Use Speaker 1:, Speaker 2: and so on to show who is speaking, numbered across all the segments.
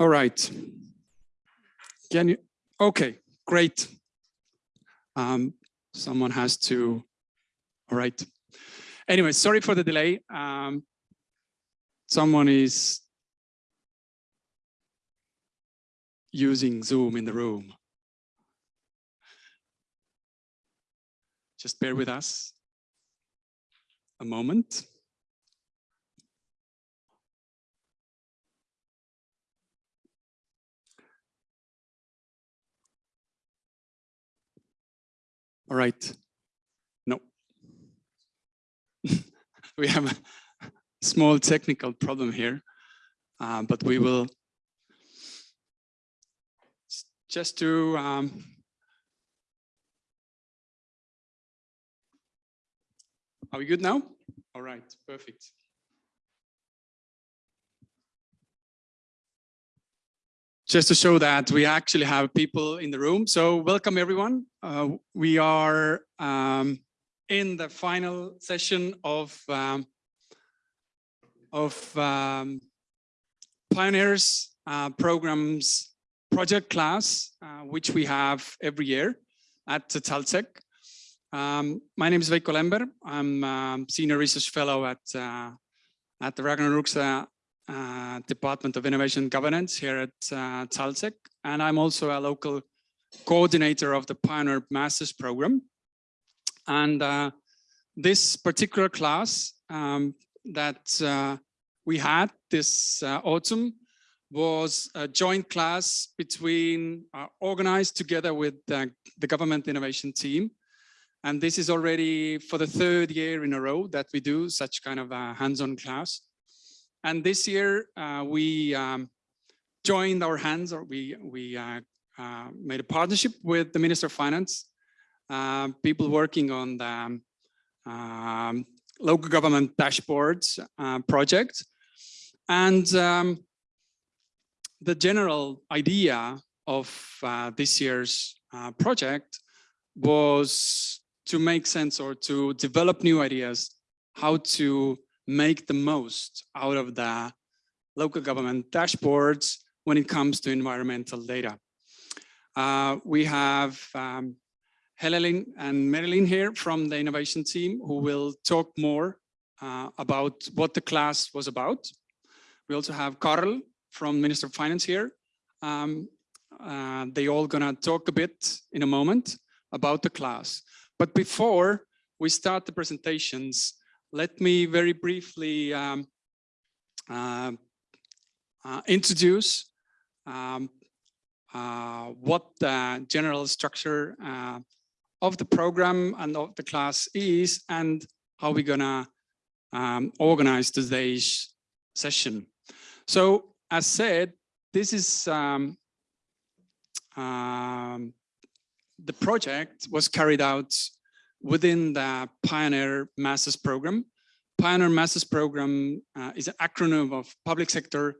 Speaker 1: All right. Can you, okay, great. Um, someone has to, all right. Anyway, sorry for the delay. Um, someone is using Zoom in the room. Just bear with us a moment. All right. No. we have a small technical problem here, uh, but we will just to um, Are we good now? All right, perfect. Just to show that we actually have people in the room. So welcome everyone. Uh, we are um, in the final session of um, of um, Pioneers uh, programs project class, uh, which we have every year at TalTech. Um, my name is Veiko Lember. I'm um, senior research fellow at uh, at the Ragnar uh, Department of Innovation Governance here at uh, and I'm also a local coordinator of the Pioneer Masters program. And uh, this particular class um, that uh, we had this uh, autumn was a joint class between uh, organized together with the government innovation team and this is already for the third year in a row that we do such kind of a hands-on class. And this year uh, we um, joined our hands or we, we uh, uh, made a partnership with the Minister of Finance, uh, people working on the um, um, local government dashboards uh, project. And um, the general idea of uh, this year's project was to make sense or to develop new ideas, how to make the most out of the local government dashboards when it comes to environmental data. Uh, we have um, Helen and Marilyn here from the innovation team who will talk more uh, about what the class was about. We also have Carl from Minister of Finance here. Um, uh, they all gonna talk a bit in a moment about the class. But before we start the presentations, let me very briefly um, uh, uh, introduce um, uh, what the general structure uh, of the program and of the class is and how we're gonna um, organize today's session. So as said, this is um, um, the project was carried out within the Pioneer Masters program. Pioneer Masters program uh, is an acronym of public sector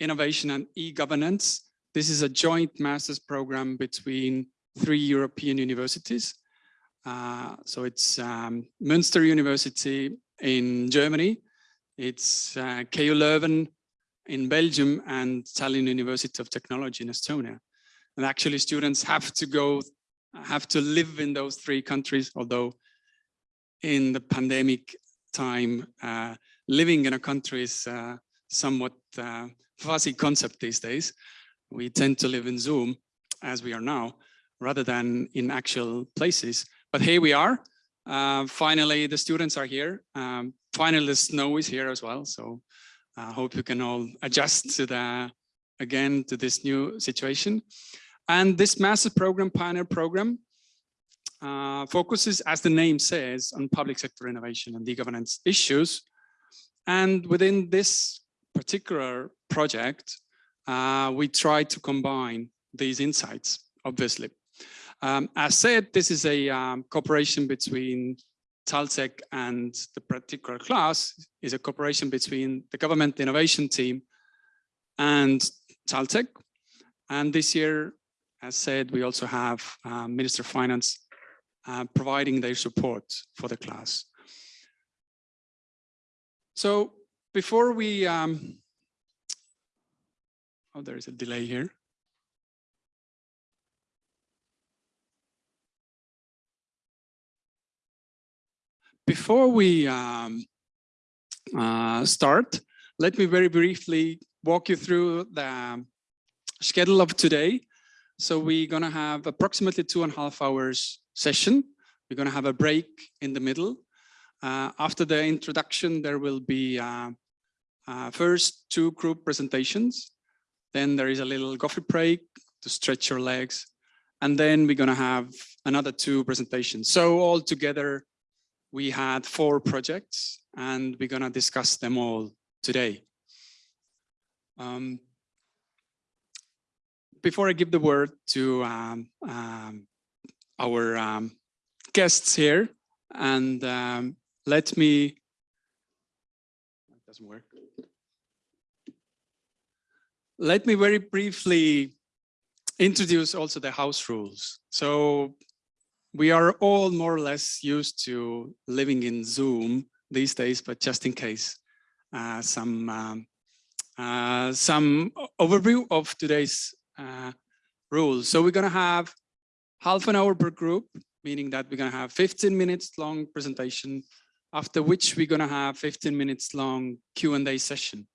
Speaker 1: innovation and e-governance. This is a joint master's program between three European universities. Uh, so it's um, Münster University in Germany, it's uh, KU Leuven in Belgium and Tallinn University of Technology in Estonia. And actually students have to go have to live in those three countries, although in the pandemic time, uh, living in a country is uh, somewhat uh, fuzzy concept these days. We tend to live in Zoom as we are now, rather than in actual places. But here we are. Uh, finally, the students are here. Um, finally, the snow is here as well. So I hope you can all adjust to the, again, to this new situation. And this massive program, Pioneer program, uh, focuses, as the name says, on public sector innovation and e-governance issues. And within this particular project, uh, we try to combine these insights, obviously. Um, as said, this is a um, cooperation between TalTech and the particular class is a cooperation between the government innovation team and TalTech. And this year, as said, we also have um, Minister of Finance uh, providing their support for the class. So before we, um, Oh, there is a delay here. Before we um, uh, start, let me very briefly walk you through the schedule of today. So we're going to have approximately two and a half hours session. We're going to have a break in the middle. Uh, after the introduction, there will be uh, uh, first two group presentations. Then there is a little coffee break to stretch your legs. And then we're going to have another two presentations. So all together, we had four projects and we're going to discuss them all today. Um, before I give the word to um, um, our um, guests here, and um, let me, it doesn't work. Let me very briefly introduce also the house rules. So we are all more or less used to living in Zoom these days, but just in case, uh, some um, uh, some overview of today's uh, rules. So we're going to have half an hour per group, meaning that we're going to have 15 minutes long presentation, after which we're going to have 15 minutes long Q&A session.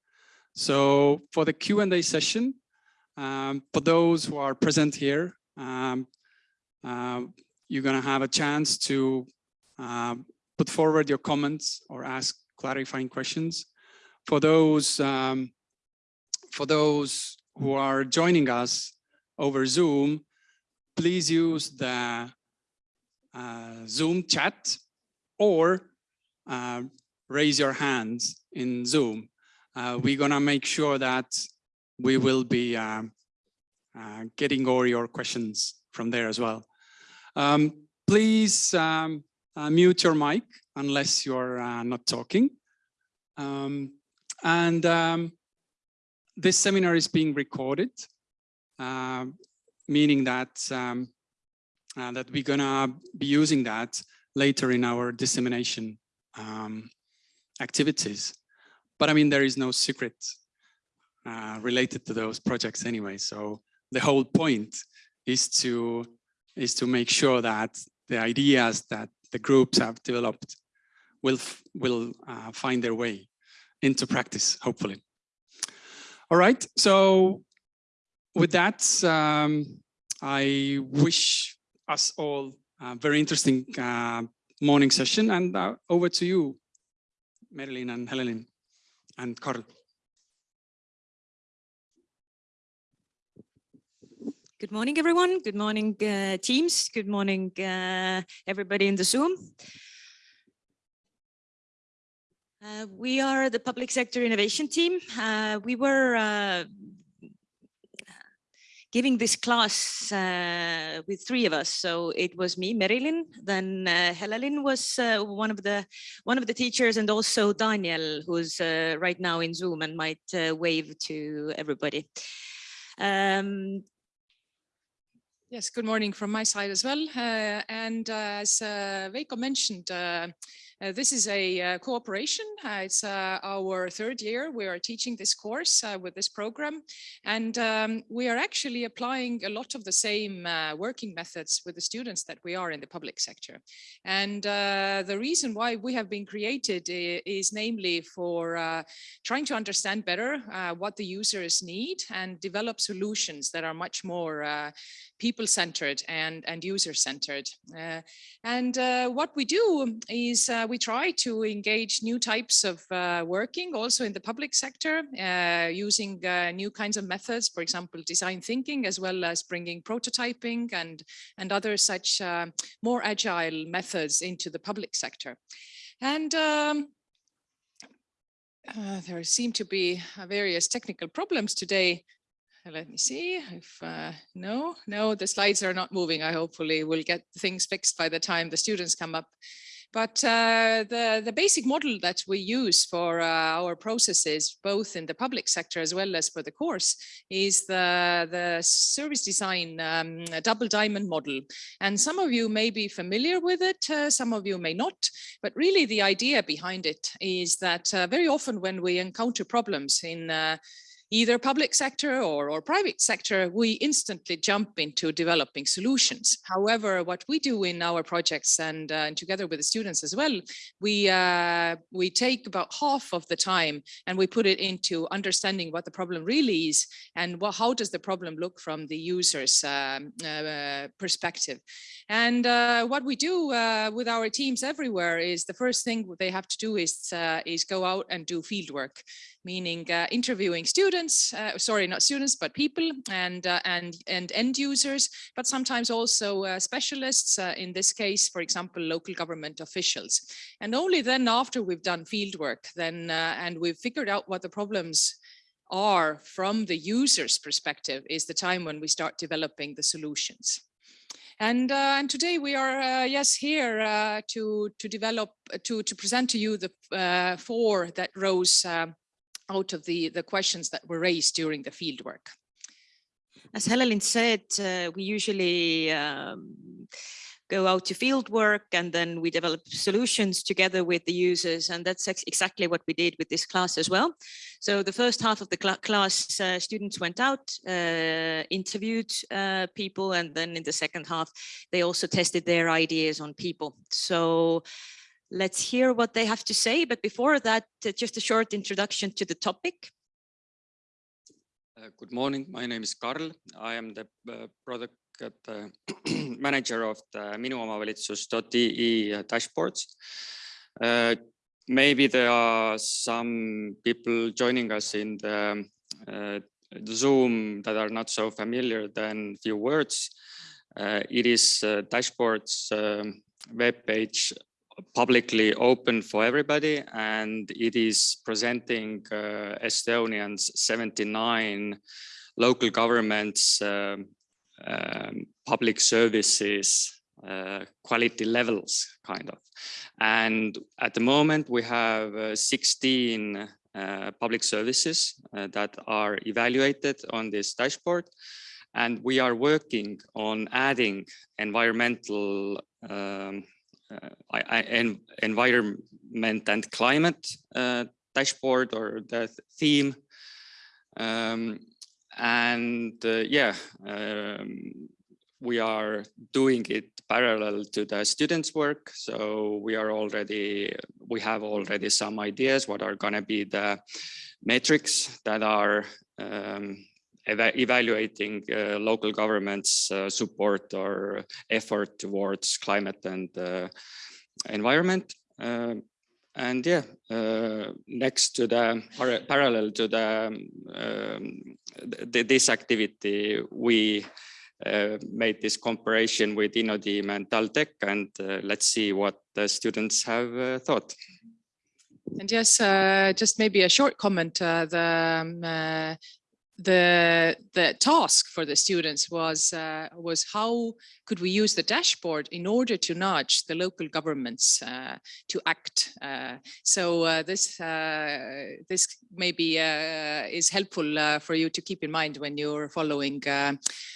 Speaker 1: So for the Q&A session, um, for those who are present here, um, uh, you're going to have a chance to uh, put forward your comments or ask clarifying questions. For those um, for those who are joining us over Zoom, please use the uh, Zoom chat or uh, raise your hands in Zoom. Uh, we're gonna make sure that we will be um, uh, getting all your questions from there as well. Um, please um, uh, mute your mic unless you're uh, not talking. Um, and um, this seminar is being recorded, uh, meaning that um, uh, that we're gonna be using that later in our dissemination um, activities. But I mean, there is no secret uh, related to those projects anyway. So the whole point is to is to make sure that the ideas that the groups have developed will will uh, find their way into practice, hopefully. All right, so with that, um, I wish us all a very interesting uh, morning session and uh, over to you, Marilyn and Helen and Carl.
Speaker 2: Good morning, everyone. Good morning, uh, teams. Good morning, uh, everybody in the Zoom. Uh, we are the public sector innovation team. Uh, we were uh, giving this class uh, with three of us. So it was me, Marilyn, then uh, was uh, one of the one of the teachers, and also Daniel, who's right now in Zoom and might wave to everybody. Um,
Speaker 3: Yes, good morning from my side as well. And as Veiko mentioned, uh, this is a uh, cooperation. Uh, it's our third year. We are teaching this course with this program. And um, we are actually applying a lot of the same working methods with the students that we are in the public sector. And the reason why we have been created is namely for trying to understand better what the users need and develop solutions that are much more people-centered and, and user-centered. Uh, and uh, what we do is uh, we try to engage new types of uh, working also in the public sector uh, using uh, new kinds of methods, for example, design thinking, as well as bringing prototyping and, and other such more agile methods into the public sector. And um, there seem to be various technical problems today let me see if uh, no no the slides are not moving. I hopefully will get things fixed by the time the students come up. But uh, the the basic model that we use for uh, our processes both in the public sector as well as for the course is the the service design um, double diamond model. And some of you may be familiar with it uh, some of you may not. But really the idea behind it is that uh, very often when we encounter problems in uh, either public sector or, or private sector, we instantly jump into developing solutions. However, what we do in our projects and, uh, and together with the students as well, we, uh, we take about half of the time and we put it into understanding what the problem really is and what, how does the problem look from the user's um, uh, perspective. And uh, what we do uh, with our teams everywhere is the first thing they have to do is, uh, is go out and do field work meaning uh, interviewing students, uh, sorry, not students, but people and, uh, and, and end users, but sometimes also specialists, in this case, for example, local government officials. And only then after we've done field work, then, and we've figured out what the problems are from the user's perspective is the time when we start developing the solutions. And, uh, and today we are, uh, yes, here uh, to, to develop, to, to present to you the four that rose um, out of the, the questions that were raised during the fieldwork.
Speaker 2: As Helen said, uh, we usually um, go out to field work and then we develop solutions together with the users. And that's ex exactly what we did with this class as well. So the first half of the cl class, uh, students went out, uh, interviewed uh, people, and then in the second half, they also tested their ideas on people. So Let's hear what they have to say. But before that, uh, just a short introduction to the topic.
Speaker 4: Uh, good morning. My name is Karl. I am the uh, product uh, manager of the minuomavalitsus.ee uh, dashboards. Uh, maybe there are some people joining us in the, the Zoom that are not so familiar than few words. it is dashboards um, web page publicly open for everybody and it is presenting uh, Estonians 79 local governments um, um, public services uh, quality levels kind of and at the moment we have uh, 16 uh, public services uh, that are evaluated on this dashboard and we are working on adding environmental um, uh, en environment and climate uh, dashboard or the theme. Um, and uh, yeah, um, we are doing it parallel to the students work. So we are already, we have already some ideas what are going to be the metrics that are um, eva evaluating uh, local governments uh, support or effort towards climate and uh, environment. Um, and yeah, uh, next to the par parallel to the, um, the, this activity, we uh, made this comparison with InnoTeam and TalTech, and uh, let's see what the students have thought.
Speaker 3: And yes, just maybe a short comment. the um, the the task for the students was uh, was how could we use the dashboard in order to nudge the local governments uh, to act uh, so uh, this uh, this maybe uh, is helpful for you to keep in mind when you're following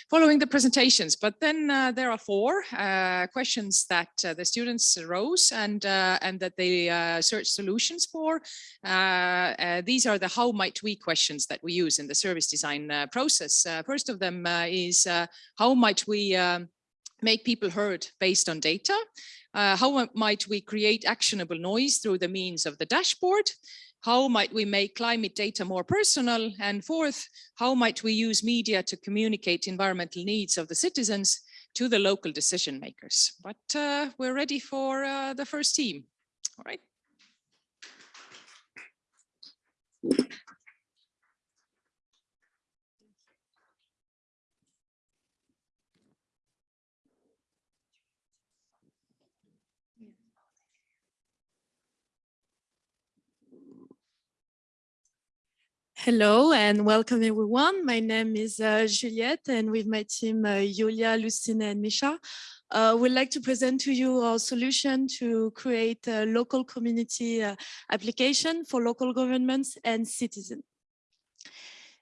Speaker 3: following the presentations. But then there are four questions that the students rose and and that they search solutions for. These are the how might we questions that we use in the service design uh, process. Uh, first of them uh, is how might we um, make people heard based on data? how might we create actionable noise through the means of the dashboard? How might we make climate data more personal? And fourth, how might we use media to communicate environmental needs of the citizens to the local decision makers? But uh, we're ready for uh, the first team. All right.
Speaker 5: Hello and welcome everyone. My name is uh, Juliette and with my team, uh, Yulia, Lucina and Misha, uh, we'd like to present to you our solution to create a local community uh, application for local governments and citizens.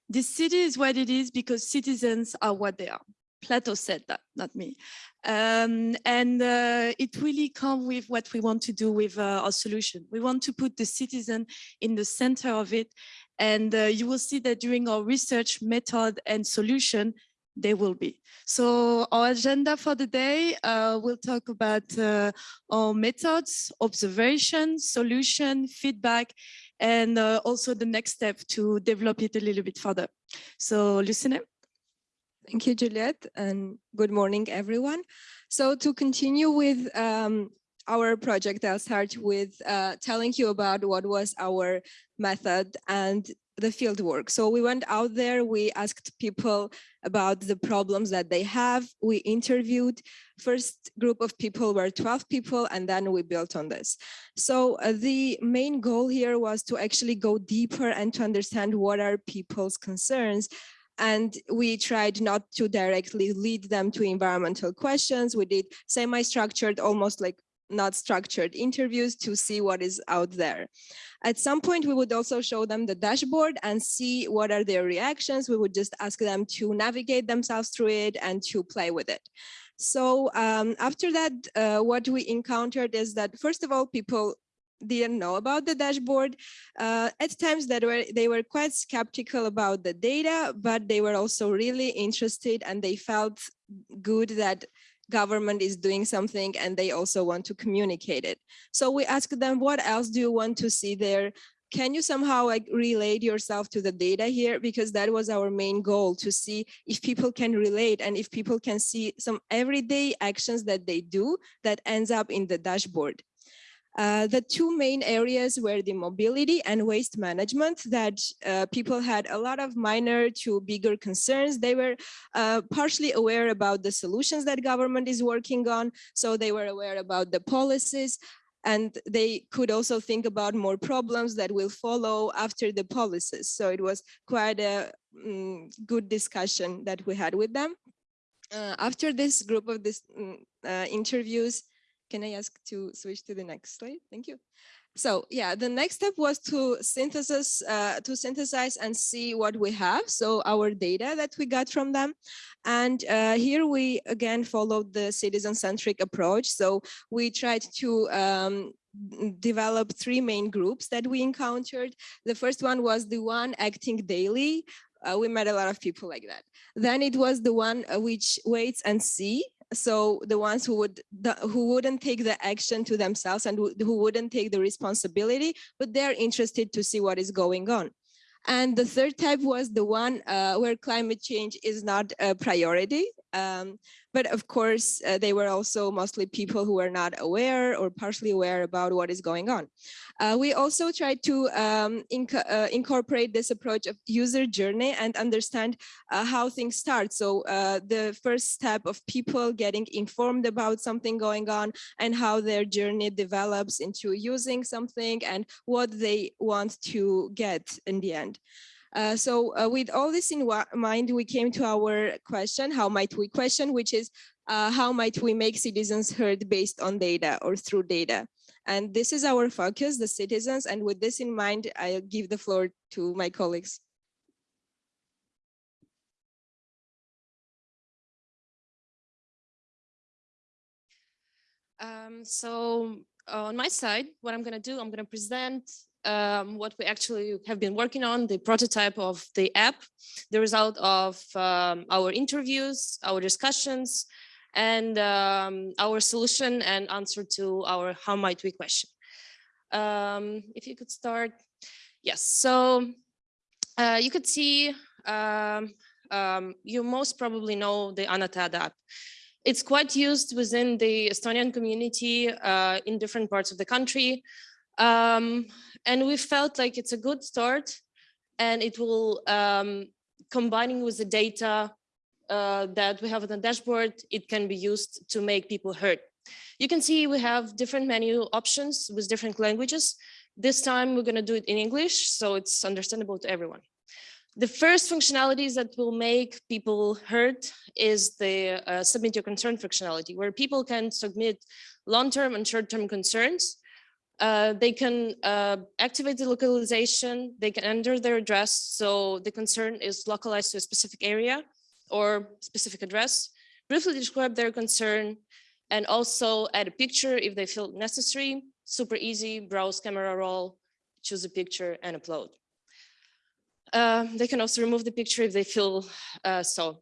Speaker 5: This city is what it is because citizens are what they are. Plato said that, not me. Um, and uh, it really comes with what we want to do with uh, our solution. We want to put the citizen in the center of it And uh, you will see that during our research method and solution, they will be. So our agenda for the day, uh, we'll talk about uh, our methods, observation, solution, feedback, and uh, also the next step to develop it a little bit further. So Lucine.
Speaker 6: Thank you, Juliette, and good morning, everyone. So to continue with um, our project, I'll start with uh, telling you about what was our method and the field work. So we went out there, we asked people about the problems that they have. We interviewed first group of people were 12 people and then we built on this. So uh, the main goal here was to actually go deeper and to understand what are people's concerns and we tried not to directly lead them to environmental questions. We did semi-structured, almost like not structured interviews to see what is out there. At some point, we would also show them the dashboard and see what are their reactions. We would just ask them to navigate themselves through it and to play with it. So um, after that, uh, what we encountered is that, first of all, people didn't know about the dashboard. Uh, at times that were they were quite skeptical about the data, but they were also really interested and they felt good that government is doing something and they also want to communicate it. So we asked them, what else do you want to see there? Can you somehow like relate yourself to the data here? Because that was our main goal to see if people can relate and if people can see some everyday actions that they do that ends up in the dashboard. Uh, the two main areas were the mobility and waste management that uh, people had a lot of minor to bigger concerns. They were uh, partially aware about the solutions that government is working on. So they were aware about the policies and they could also think about more problems that will follow after the policies. So it was quite a um, good discussion that we had with them. Uh, after this group of this um, interviews, can I ask to switch to the next slide? Thank you. So yeah, the next step was to synthesis, uh, to synthesize and see what we have. So our data that we got from them. And uh, here we again followed the citizen-centric approach. So we tried to um, develop three main groups that we encountered. The first one was the one acting daily. Uh, we met a lot of people like that. Then it was the one uh, which waits and see so the ones who would the, who wouldn't take the action to themselves and who wouldn't take the responsibility but they're interested to see what is going on. And the third type was the one uh, where climate change is not a priority um, but of course, uh, they were also mostly people who were not aware or partially aware about what is going on. Uh, we also tried to um, inc uh, incorporate this approach of user journey and understand uh, how things start. So uh, the first step of people getting informed about something going on and how their journey develops into using something and what they want to get in the end. Uh, so uh, with all this in mind, we came to our question, how might we question, which is uh, how might we make citizens heard based on data or through data? And this is our focus, the citizens. And with this in mind, I'll give the floor to my colleagues.
Speaker 7: Um, so on my side, what I'm going to do, I'm going to present um, what we actually have been working on, the prototype of the app, the result of um, our interviews, our discussions, and um, our solution and answer to our how might we question. Um, if you could start. Yes, so uh, you could see, um, um, you most probably know the Anna Teada app. It's quite used within the Estonian community uh, in different parts of the country. Um, and we felt like it's a good start and it will, um, combining with the data uh, that we have on the dashboard, it can be used to make people heard. You can see we have different menu options with different languages. This time we're going to do it in English, so it's understandable to everyone. The first functionalities that will make people heard is the uh, submit your concern functionality, where people can submit long-term and short-term concerns uh, they can uh, activate the localization, they can enter their address. So the concern is localized to a specific area or specific address, briefly describe their concern and also add a picture if they feel necessary. Super easy, browse camera roll, choose a picture and upload. Uh, they can also remove the picture if they feel uh, so.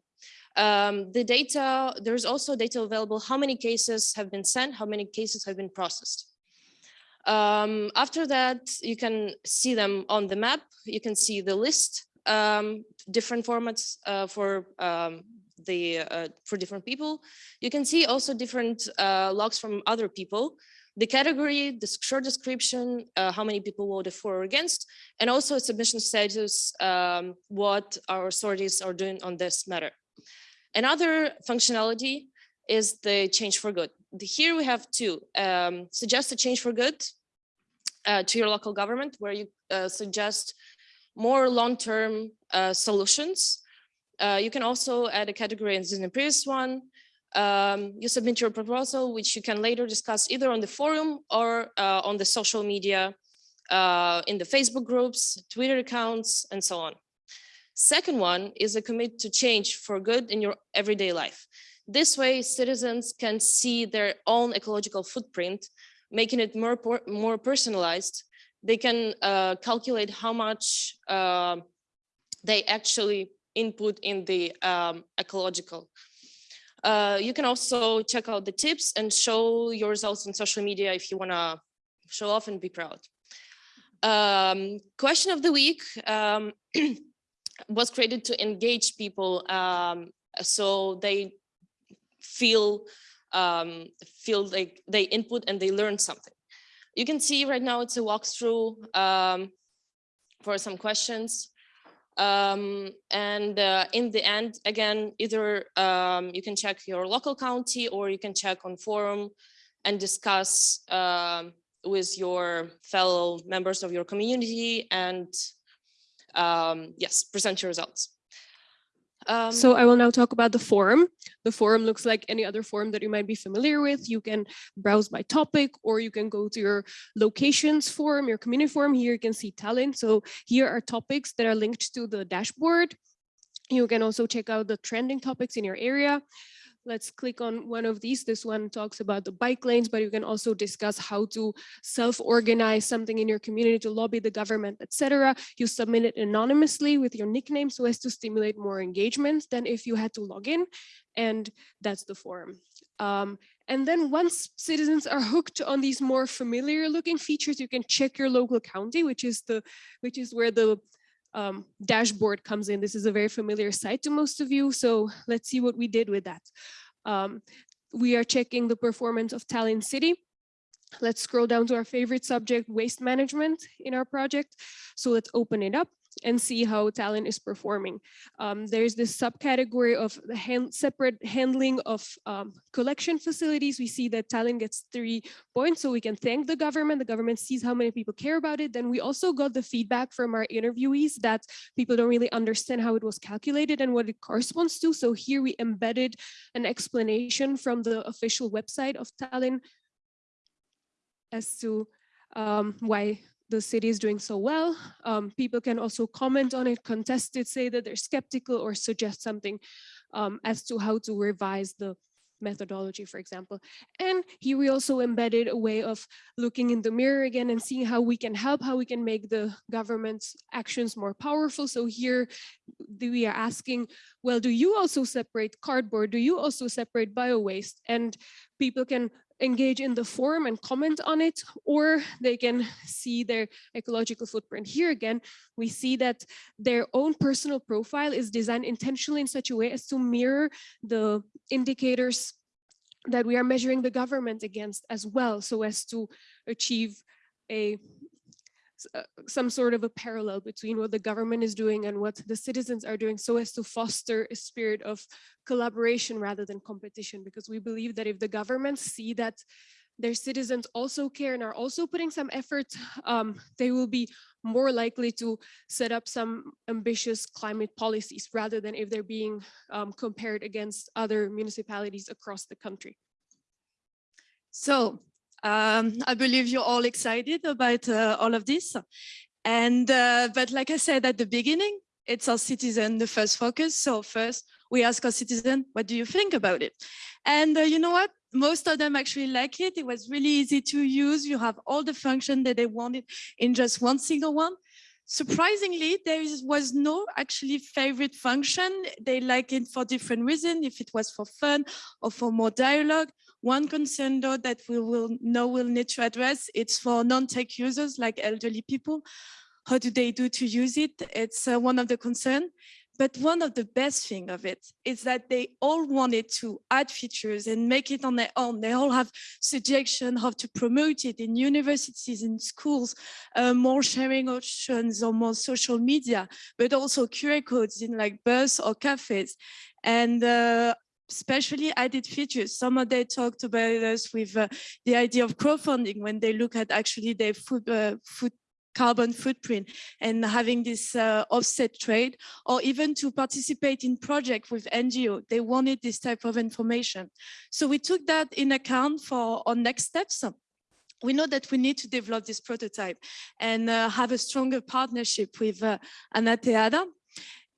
Speaker 7: Um, the data, there's also data available, how many cases have been sent, how many cases have been processed. Um, after that, you can see them on the map. You can see the list, um, different formats uh, for um, the uh, for different people. You can see also different uh, logs from other people, the category, the short description, uh, how many people voted for or against, and also submission status, um, what our authorities are doing on this matter. Another functionality is the change for good. Here we have two, um, suggest a change for good uh, to your local government, where you uh, suggest more long-term uh, solutions. Uh, you can also add a category in the previous one. Um, you submit your proposal, which you can later discuss either on the forum or uh, on the social media, in the Facebook groups, Twitter accounts, and so on. Second one is a commit to change for good in your everyday life. This way, citizens can see their own ecological footprint, making it more, more personalized. They can uh, calculate how much uh, they actually input in the um, ecological. Uh, you can also check out the tips and show your results on social media if you want to show off and be proud. Um, question of the week. Um, was created to engage people um, so they feel um, feel like they input and they learn something. You can see right now it's a walkthrough um, for some questions. Um, and uh, in the end, again, either um, you can check your local county or you can check on forum and discuss um, with your fellow members of your community and um, yes, present your results. Um,
Speaker 8: so I will now talk about the forum. The forum looks like any other forum that you might be familiar with. You can browse by topic or you can go to your locations forum, your community forum. Here you can see Tallinn. So here are topics that are linked to the dashboard. You can also check out the trending topics in your area. Let's click on one of these. This one talks about the bike lanes, but you can also discuss how to self-organize something in your community to lobby the government, etc. You submit it anonymously with your nickname so as to stimulate more engagement than if you had to log in. And that's the forum. Um, and then once citizens are hooked on these more familiar looking features, you can check your local county, which is the which is where the um, dashboard comes in. This is a very familiar site to most of you. So let's see what we did with that. Um, we are checking the performance of Tallinn City. Let's scroll down to our favorite subject, waste management in our project. So let's open it up and see how Tallinn is performing. Um, there's this subcategory of the hand, separate handling of um, collection facilities. We see that Tallinn gets three points, so we can thank the government. The government sees how many people care about it. Then we also got the feedback from our interviewees that people don't really understand how it was calculated and what it corresponds to. So here we embedded an explanation from the official website of Tallinn as to um, why the city is doing so well. Um, people can also comment on it, contest it, say that they're skeptical or suggest something um, as to how to revise the methodology, for example. And here we also embedded a way of looking in the mirror again and seeing how we can help, how we can make the government's actions more powerful. So here we are asking, well, do you also separate cardboard? Do you also separate bio waste? And people can engage in the forum and comment on it, or they can see their ecological footprint. Here again, we see that their own personal profile is designed intentionally in such a way as to mirror the indicators that we are measuring the government against as well, so as to achieve a some sort of a parallel between what the government is doing and what the citizens are doing so as to foster a spirit of collaboration rather than competition because we believe that if the governments see that their citizens also care and are also putting some effort, um, they will be more likely to set up some ambitious climate policies rather than if they're being um, compared against other municipalities across the country.
Speaker 5: So um, I believe you're all excited about uh, all of this. And, uh, but like I said at the beginning, it's our citizen, the first focus. So first we ask our citizen, what do you think about it? And uh, you know what? Most of them actually like it. It was really easy to use. You have all the function that they wanted in just one single one. Surprisingly, there is, was no actually favorite function. They like it for different reasons, if it was for fun or for more dialogue. One concern though that we will know we'll need to address, it's for non-tech users like elderly people. How do they do to use it? It's uh, one of the concern. But one of the best thing of it is that they all wanted to add features and make it on their own. They all have suggestions how to promote it in universities, in schools, uh, more sharing options or more social media, but also QR codes in like bus or cafes. And uh, especially added features. Some of they talked about us with uh, the idea of crowdfunding when they look at actually their food, uh, food carbon footprint and having this uh, offset trade or even to participate in project with NGO. They wanted this type of information. So we took that in account for our next steps. We know that we need to develop this prototype and uh, have a stronger partnership with uh, Anna Teada.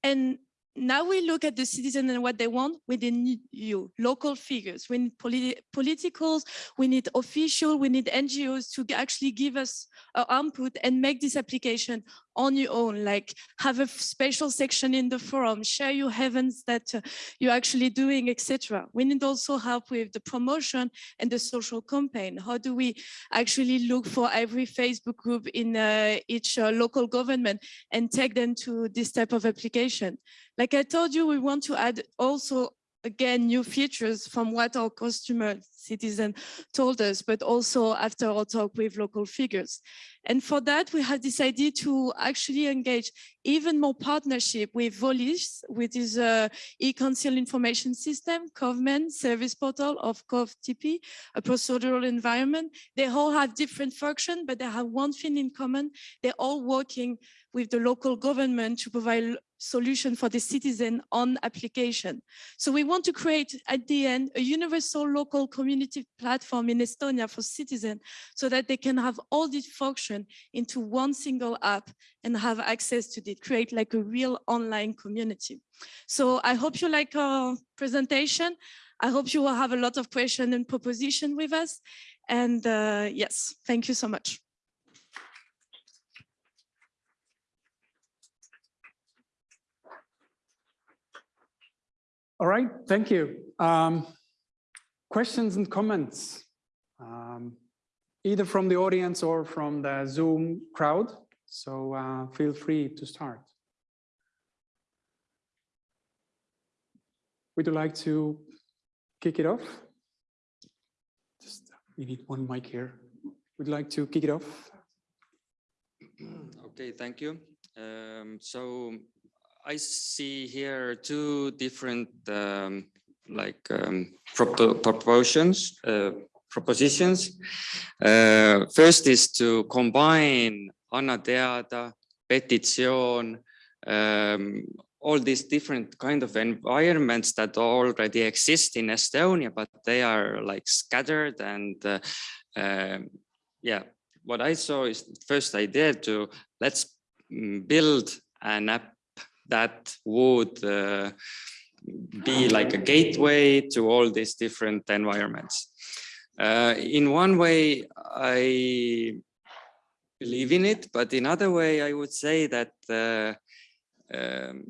Speaker 5: And now we look at the citizen and what they want, we need you, local figures, we need politi politicals, we need official, we need NGOs to actually give us our input and make this application on your own, like have a special section in the forum, share your heavens that uh, you're actually doing, etc. We need also help with the promotion and the social campaign. How do we actually look for every Facebook group in uh, each uh, local government and take them to this type of application? Like I told you, we want to add also again, new features from what our customer citizen told us, but also after our talk with local figures. And for that, we have decided to actually engage even more partnership with Volis, which is a e-council information system, government service portal of KOVTP, a procedural environment. They all have different function, but they have one thing in common. They're all working with the local government to provide solution for the citizen on application. So we want to create at the end a universal local community platform in Estonia for citizens so that they can have all these function into one single app and have access to it, create like a real online community. So I hope you like our presentation. I hope you will have a lot of question and proposition with us. And uh, yes, thank you so much.
Speaker 1: All right, thank you. Um, questions and comments, um, either from the audience or from the Zoom crowd. So uh, feel free to start. Would you like to kick it off? Just we need one mic here. Would you like to kick it off?
Speaker 4: Okay, thank you. Um, so I see here two different um, like um, proportions, uh, propositions. Uh, first is to combine Anna Teada, Petitsioon, um, all these different kind of environments that already exist in Estonia, but they are like scattered and uh, um, yeah, what I saw is first idea to let's mm, build an app that would uh, be like a gateway to all these different environments. Uh, in one way, I believe in it, but in other way, I would say that uh, um,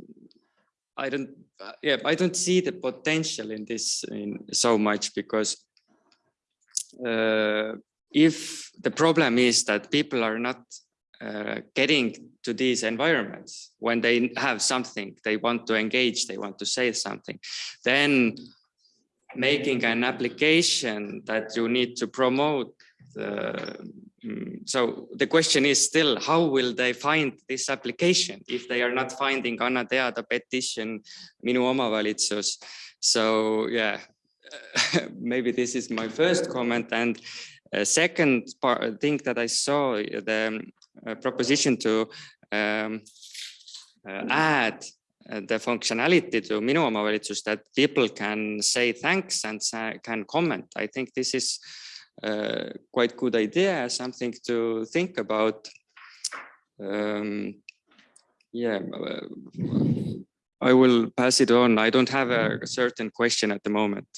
Speaker 4: I don't, uh, yeah, I don't see the potential in this in so much because uh, if the problem is that people are not uh, getting to these environments. When they have something they want to engage they want to say something. Then making an application that you need to promote uh, so the question is still how will they find this application if they are not finding on Anna Teada petition minu omavalitsus? So yeah maybe this is my first comment. And uh, second part thing that I saw the proposition to um, uh, add uh, the functionality to Minu Omavalitsus that people can say thanks and can comment. I think this is uh, quite good idea, something to think about. Um, yeah, I will pass it on. I don't have a certain question at the moment.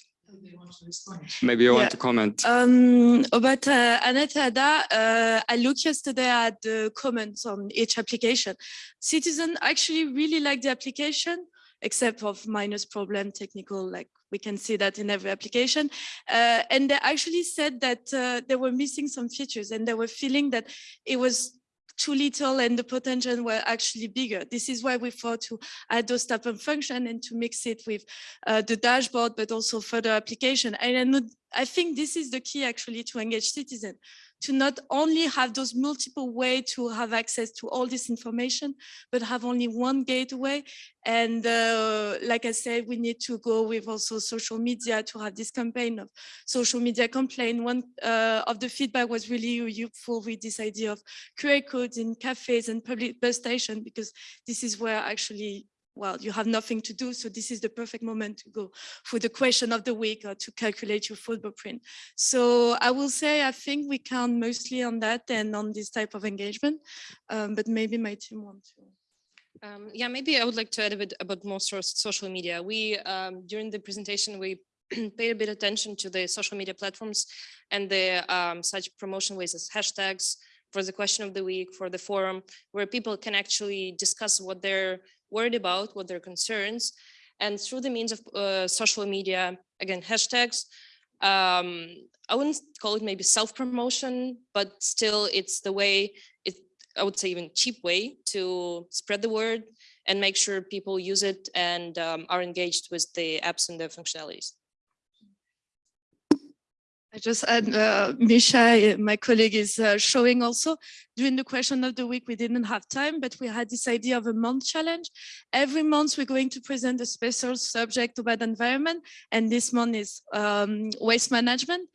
Speaker 4: Maybe you
Speaker 5: Yeah.
Speaker 4: want to comment.
Speaker 5: Um, about uh, Anna Teada, uh, I looked yesterday at the comments on each application. Citizen actually really like the application, except of minus problem technical, like we can see that in every application. Uh, and they actually said that uh, they were missing some features and they were feeling that it was too little and the potential were actually bigger. This is why we thought to add those type of function and to mix it with uh, the dashboard, but also further application. And I, know, I think this is the key actually to engage citizen, to not only have those multiple way to have access to all this information, but have only one gateway. And uh, like I said, we need to go with also social media to have this campaign of social media complaint. One uh, of the feedback was really useful with this idea of QR codes in cafes and public bus station, because this is where actually well, you have nothing to do. So this is the perfect moment to go for the question of the week or to calculate your footprint. So I will say, I think we count mostly on that and on this type of engagement, um, but maybe my team wants to.
Speaker 7: Um, yeah, maybe I would like to add a bit about more social media. We, um, during the presentation, we paid a bit attention to the social media platforms and the um, such promotion ways as hashtags for the question of the week, for the forum, where people can actually discuss what they're worried about, what their concerns, and through the means of uh, social media, again, hashtags, um, I wouldn't call it maybe self-promotion, but still it's the way, it, I would say even cheap way to spread the word and make sure people use it and um, are engaged with the apps and the functionalities.
Speaker 5: I just add, uh, Misha, uh, my colleague is uh, showing also during the question of the week, we didn't have time, but we had this idea of a month challenge. Every month we're going to present a special subject about environment. And this month is um, waste management.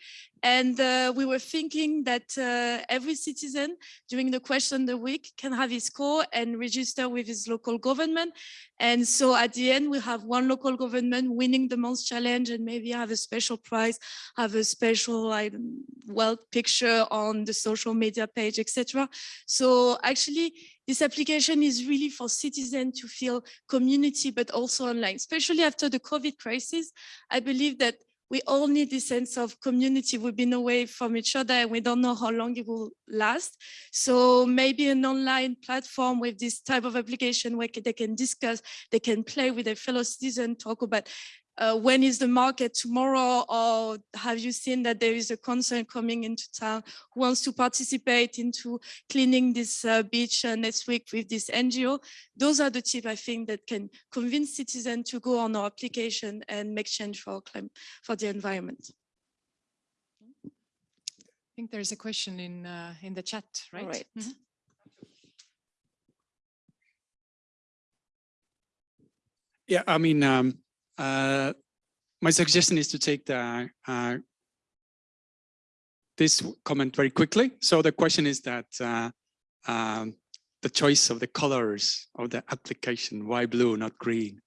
Speaker 5: And uh, we were thinking that uh, every citizen during the question the week can have his score and register with his local government. And so at the end, we have one local government winning the month challenge and maybe have a special prize, have a special like, well picture on the social media page, etc. So actually, this application is really for citizens to feel community, but also online, especially after the COVID crisis. I believe that we all need this sense of community. We've been away from each other and we don't know how long it will last. So maybe an online platform with this type of application where they can discuss, they can play with their fellow citizen, talk about uh, when is the market tomorrow or have you seen that there is a concern coming into town who wants to participate into cleaning this uh, beach uh, next week with this NGO? Those are the tips I think that can convince citizens to go on our application and make change for our clim for the environment.
Speaker 3: I think there's a question in uh, in the chat, right?
Speaker 5: right.
Speaker 3: Mhm.
Speaker 1: Yeah, I mean, um, uh, my suggestion is to take the uh, this comment very quickly. So the question is that uh, um, the choice of the colors of the application, why blue, not green?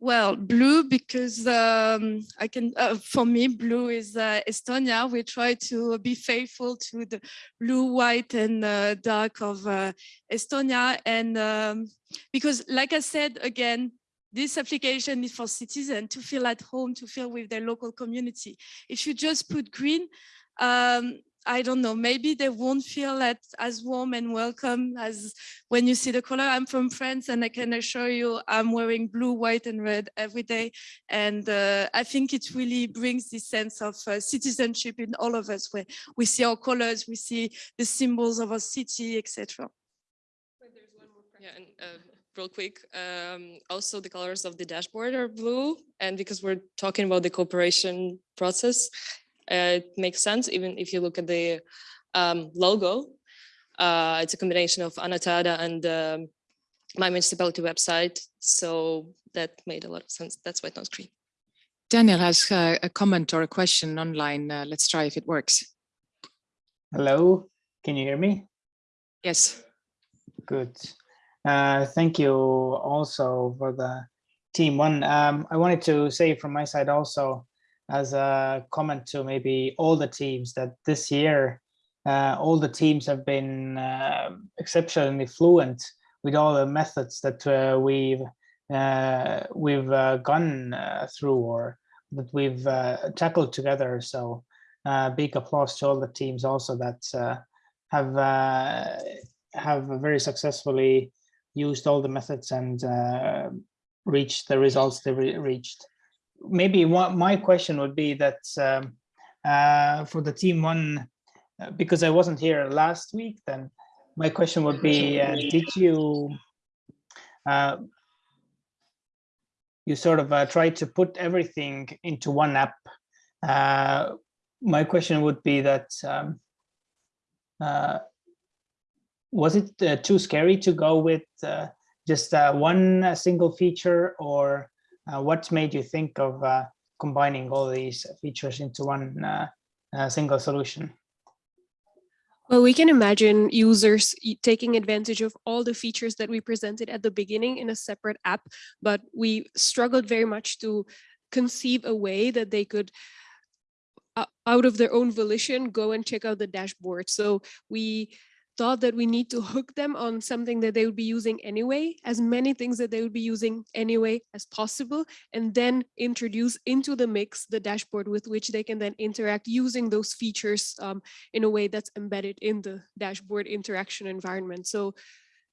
Speaker 5: Well, blue because um, I can, uh, for me, blue is uh, Estonia. We try to be faithful to the blue, white and uh, dark of uh, Estonia. And um, because like I said, again, this application is for citizens to feel at home, to feel with their local community. If you just put green, um, I don't know, maybe they won't feel that as warm and welcome as when you see the color. I'm from France and I can assure you I'm wearing blue, white and red every day. And uh, I think it really brings this sense of uh, citizenship in all of us where we see our colors, we see the symbols of our city, etc.
Speaker 7: Yeah, and uh, real quick, um, also the colors of the dashboard are blue. And because we're talking about the cooperation process, uh, it makes sense even if you look at the um, logo. Uh, it's a combination of Anna Teada and um, my municipality website. So that made a lot of sense. That's why it's not green.
Speaker 3: Daniel has uh, a comment or a question online. Uh, let's try if it works.
Speaker 9: Hello, can you hear me?
Speaker 3: Yes.
Speaker 9: Good. Uh, thank you also for the team one. Um, I wanted to say from my side also as a comment to maybe all the teams that this year uh, all the teams have been uh, exceptionally fluent with all the methods that uh, we've uh, we've uh, gone through or that we've tackled together. So big applause to all the teams also that have have very successfully used all the methods and uh, reached the results they re reached. Maybe one, my question would be that um, uh, for the team one, uh, because I wasn't here last week, then my question would be, uh, did you uh, you sort of uh, try to put everything into one app? My question would be that um, was it uh, too scary to go with uh, just uh, one uh, single feature or uh, what made you think of uh, combining all these features into one single solution?
Speaker 6: Well, we can imagine users taking advantage of all the features that we presented at the beginning in a separate app, but we struggled very much to conceive a way that they could out of their own volition, go and check out the dashboard. So we thought that we need to hook them on something that they would be using anyway, as many things that they would be using anyway as possible, and then introduce into the mix the dashboard with which they can then interact using those features um, in a way that's embedded in the dashboard interaction environment. So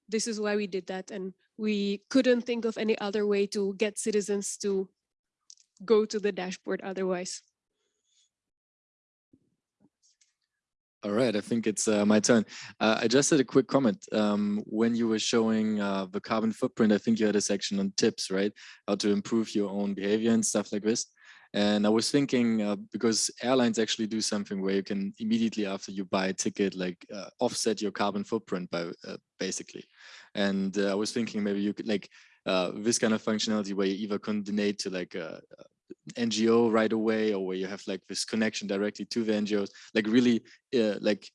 Speaker 6: this is why we did that. And we couldn't think of any other way to get citizens to go to the dashboard otherwise.
Speaker 10: All right, I think it's uh, my turn. Uh, I just had a quick comment. Um, when you were showing uh, the carbon footprint, I think you had a section on tips, right? How to improve your own behavior and stuff like this. And I was thinking, uh, because airlines actually do something where you can immediately after you buy a ticket, like uh, offset your carbon footprint by uh, basically. And I was thinking maybe you could like this kind of functionality where you either can donate to like a, NGO right away or where you have like this connection directly to the NGOs, like really uh, like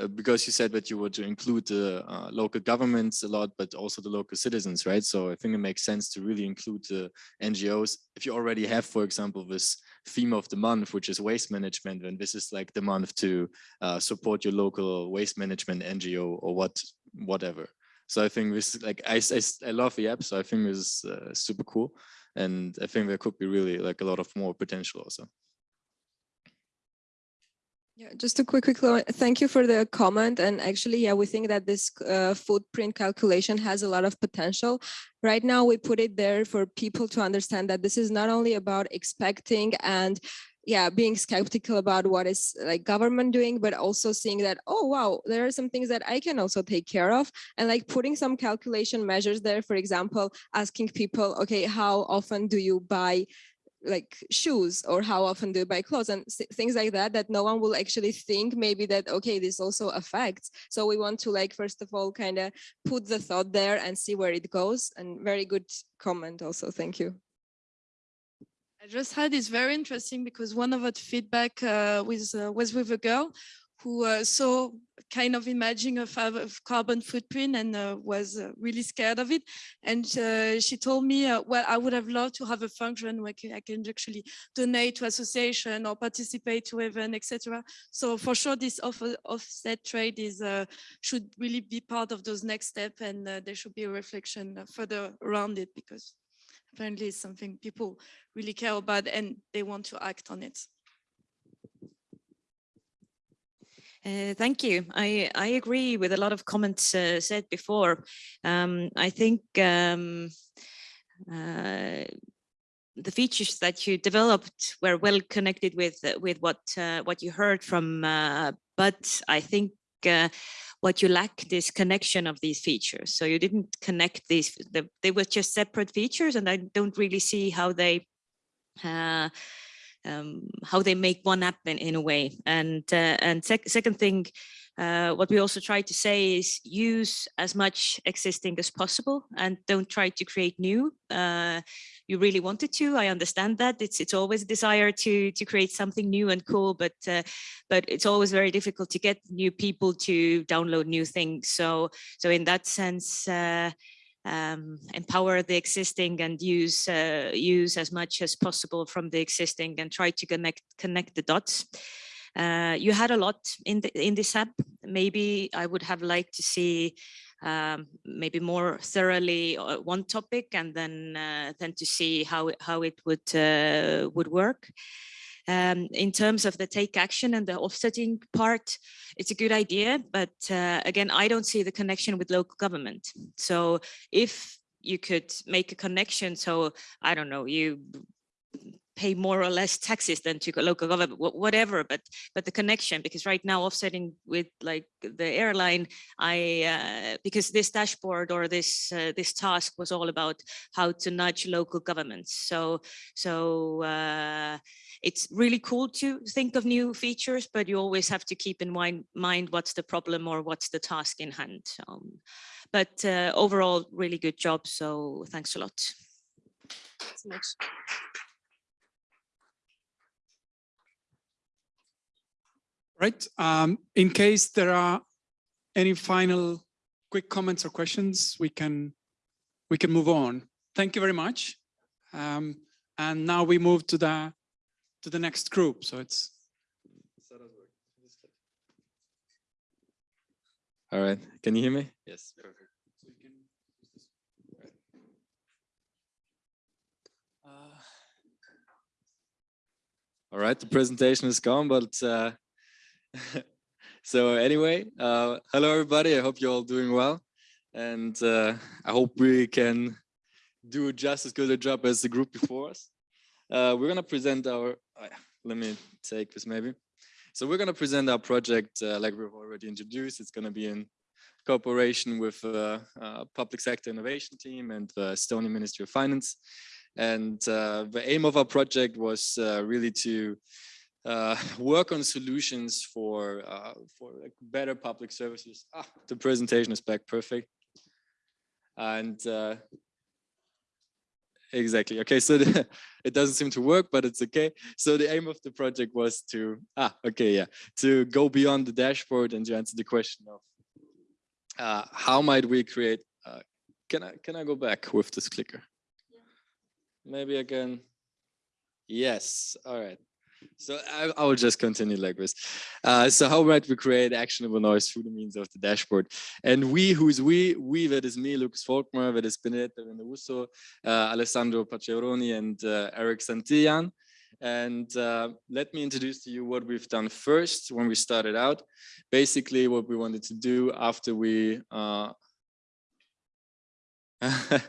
Speaker 10: uh, because you said that you were to include the uh, local governments a lot, but also the local citizens, right? So I think it makes sense to really include the NGOs. If you already have, for example, this theme of the month, which is waste management, then this is like the month to uh, support your local waste management NGO or what, whatever. So I think this, like, I, I, I love the app, so I think this is uh, super cool and I think there could be really like a lot of more potential also.
Speaker 6: Yeah, just a quick, quick thank you for the comment. And actually, yeah, we think that this uh, footprint calculation has a lot of potential. Right now, we put it there for people to understand that this is not only about expecting and yeah, being skeptical about what is like government doing, but also seeing that, oh, wow, there are some things that I can also take care of. And like putting some calculation measures there, for example, asking people, okay, how often do you buy like shoes or how often do you buy clothes? and things like that that no one will actually think maybe that okay this also affects. So we want to like first of all kind of put the thought there and see where it goes. And very good comment also. Thank you
Speaker 5: I just had is very interesting because one of the feedback uh, was, uh, was with a girl who uh, saw kind of imaging of, carbon footprint and uh, was uh, really scared of it. And uh, she told me, well, I would have loved to have a function where I can actually donate to association or participate to event, etc. So for sure, this off offset trade is should really be part of those next step and there should be a reflection further around it because apparently it's something people really care about and they want to act on it.
Speaker 2: Uh, thank you. I, I agree with a lot of comments uh, said before. Um, I think um, uh, the features that you developed were well connected with with what uh, what you heard from, uh, but I think uh, what you lack this connection of these features. So you didn't connect these, the, they were just separate features and I don't really see how they uh, um, how they make one app in, in a way. And uh, and sec second thing, uh, what we also try to say is use as much existing as possible and don't try to create new. Uh, you really wanted to, I understand that. It's it's always a desire to to create something new and cool, but uh, but it's always very difficult to get new people to download new things. So so in that sense, uh, um, empower the existing and use uh, use as much as possible from the existing and try to connect connect the dots. Uh, you had a lot in the, in this app. Maybe I would have liked to see um, maybe more thoroughly uh, one topic and then uh, then to see how how it would uh, would work. Um, in terms of the take action and the offsetting part, it's a good idea, but uh, again, I don't see the connection with local government. So if you could make a connection, so I don't know, you pay more or less taxes than to local government, whatever, but but the connection, because right now offsetting with like the airline, I uh, because this dashboard or this uh, this task was all about how to nudge local governments. So so uh, it's really cool to think of new features, but you always have to keep in mind mind what's the problem or what's the task in hand. Um, but uh, overall, really good job. So thanks a lot.
Speaker 7: so much.
Speaker 1: Right. Um, in case there are any final quick comments or questions, we can we can move on. Thank you very much. Um, and now we move to the to the next group. So it's
Speaker 10: All right. Can you hear me? Yes. Perfect. Uh, All right, the presentation is gone, but uh, so anyway, uh, hello everybody. I hope you're all doing well, and uh, I hope we can do just as good a job as the group before us. Uh, we're gonna present our. Uh, let me take this maybe. So we're gonna present our project uh, like we've already introduced. It's gonna be in cooperation with uh, public sector innovation team and the Estonian Ministry of Finance. And the aim of our project was really to uh, work on solutions for uh, for like better public services. Ah, the presentation is back perfect. And exactly okay so the, it doesn't seem to work but it's okay so the aim of the project was to ah okay yeah to go beyond the dashboard and to answer the question of uh, how might we create, uh, can I can I go back with this clicker? Maybe again. Yes, all right. So I, I will just continue like this. Uh, so how might we create actionable noise through the means of the dashboard? And we, who's we? We, that is me, Lucas Volkmar, that is Benedetta Venderusso, uh, Alessandro Paceroni, and uh, Eric Santillan. And uh, let me introduce to you what we've done first when we started out. Basically, what we wanted to do after we uh,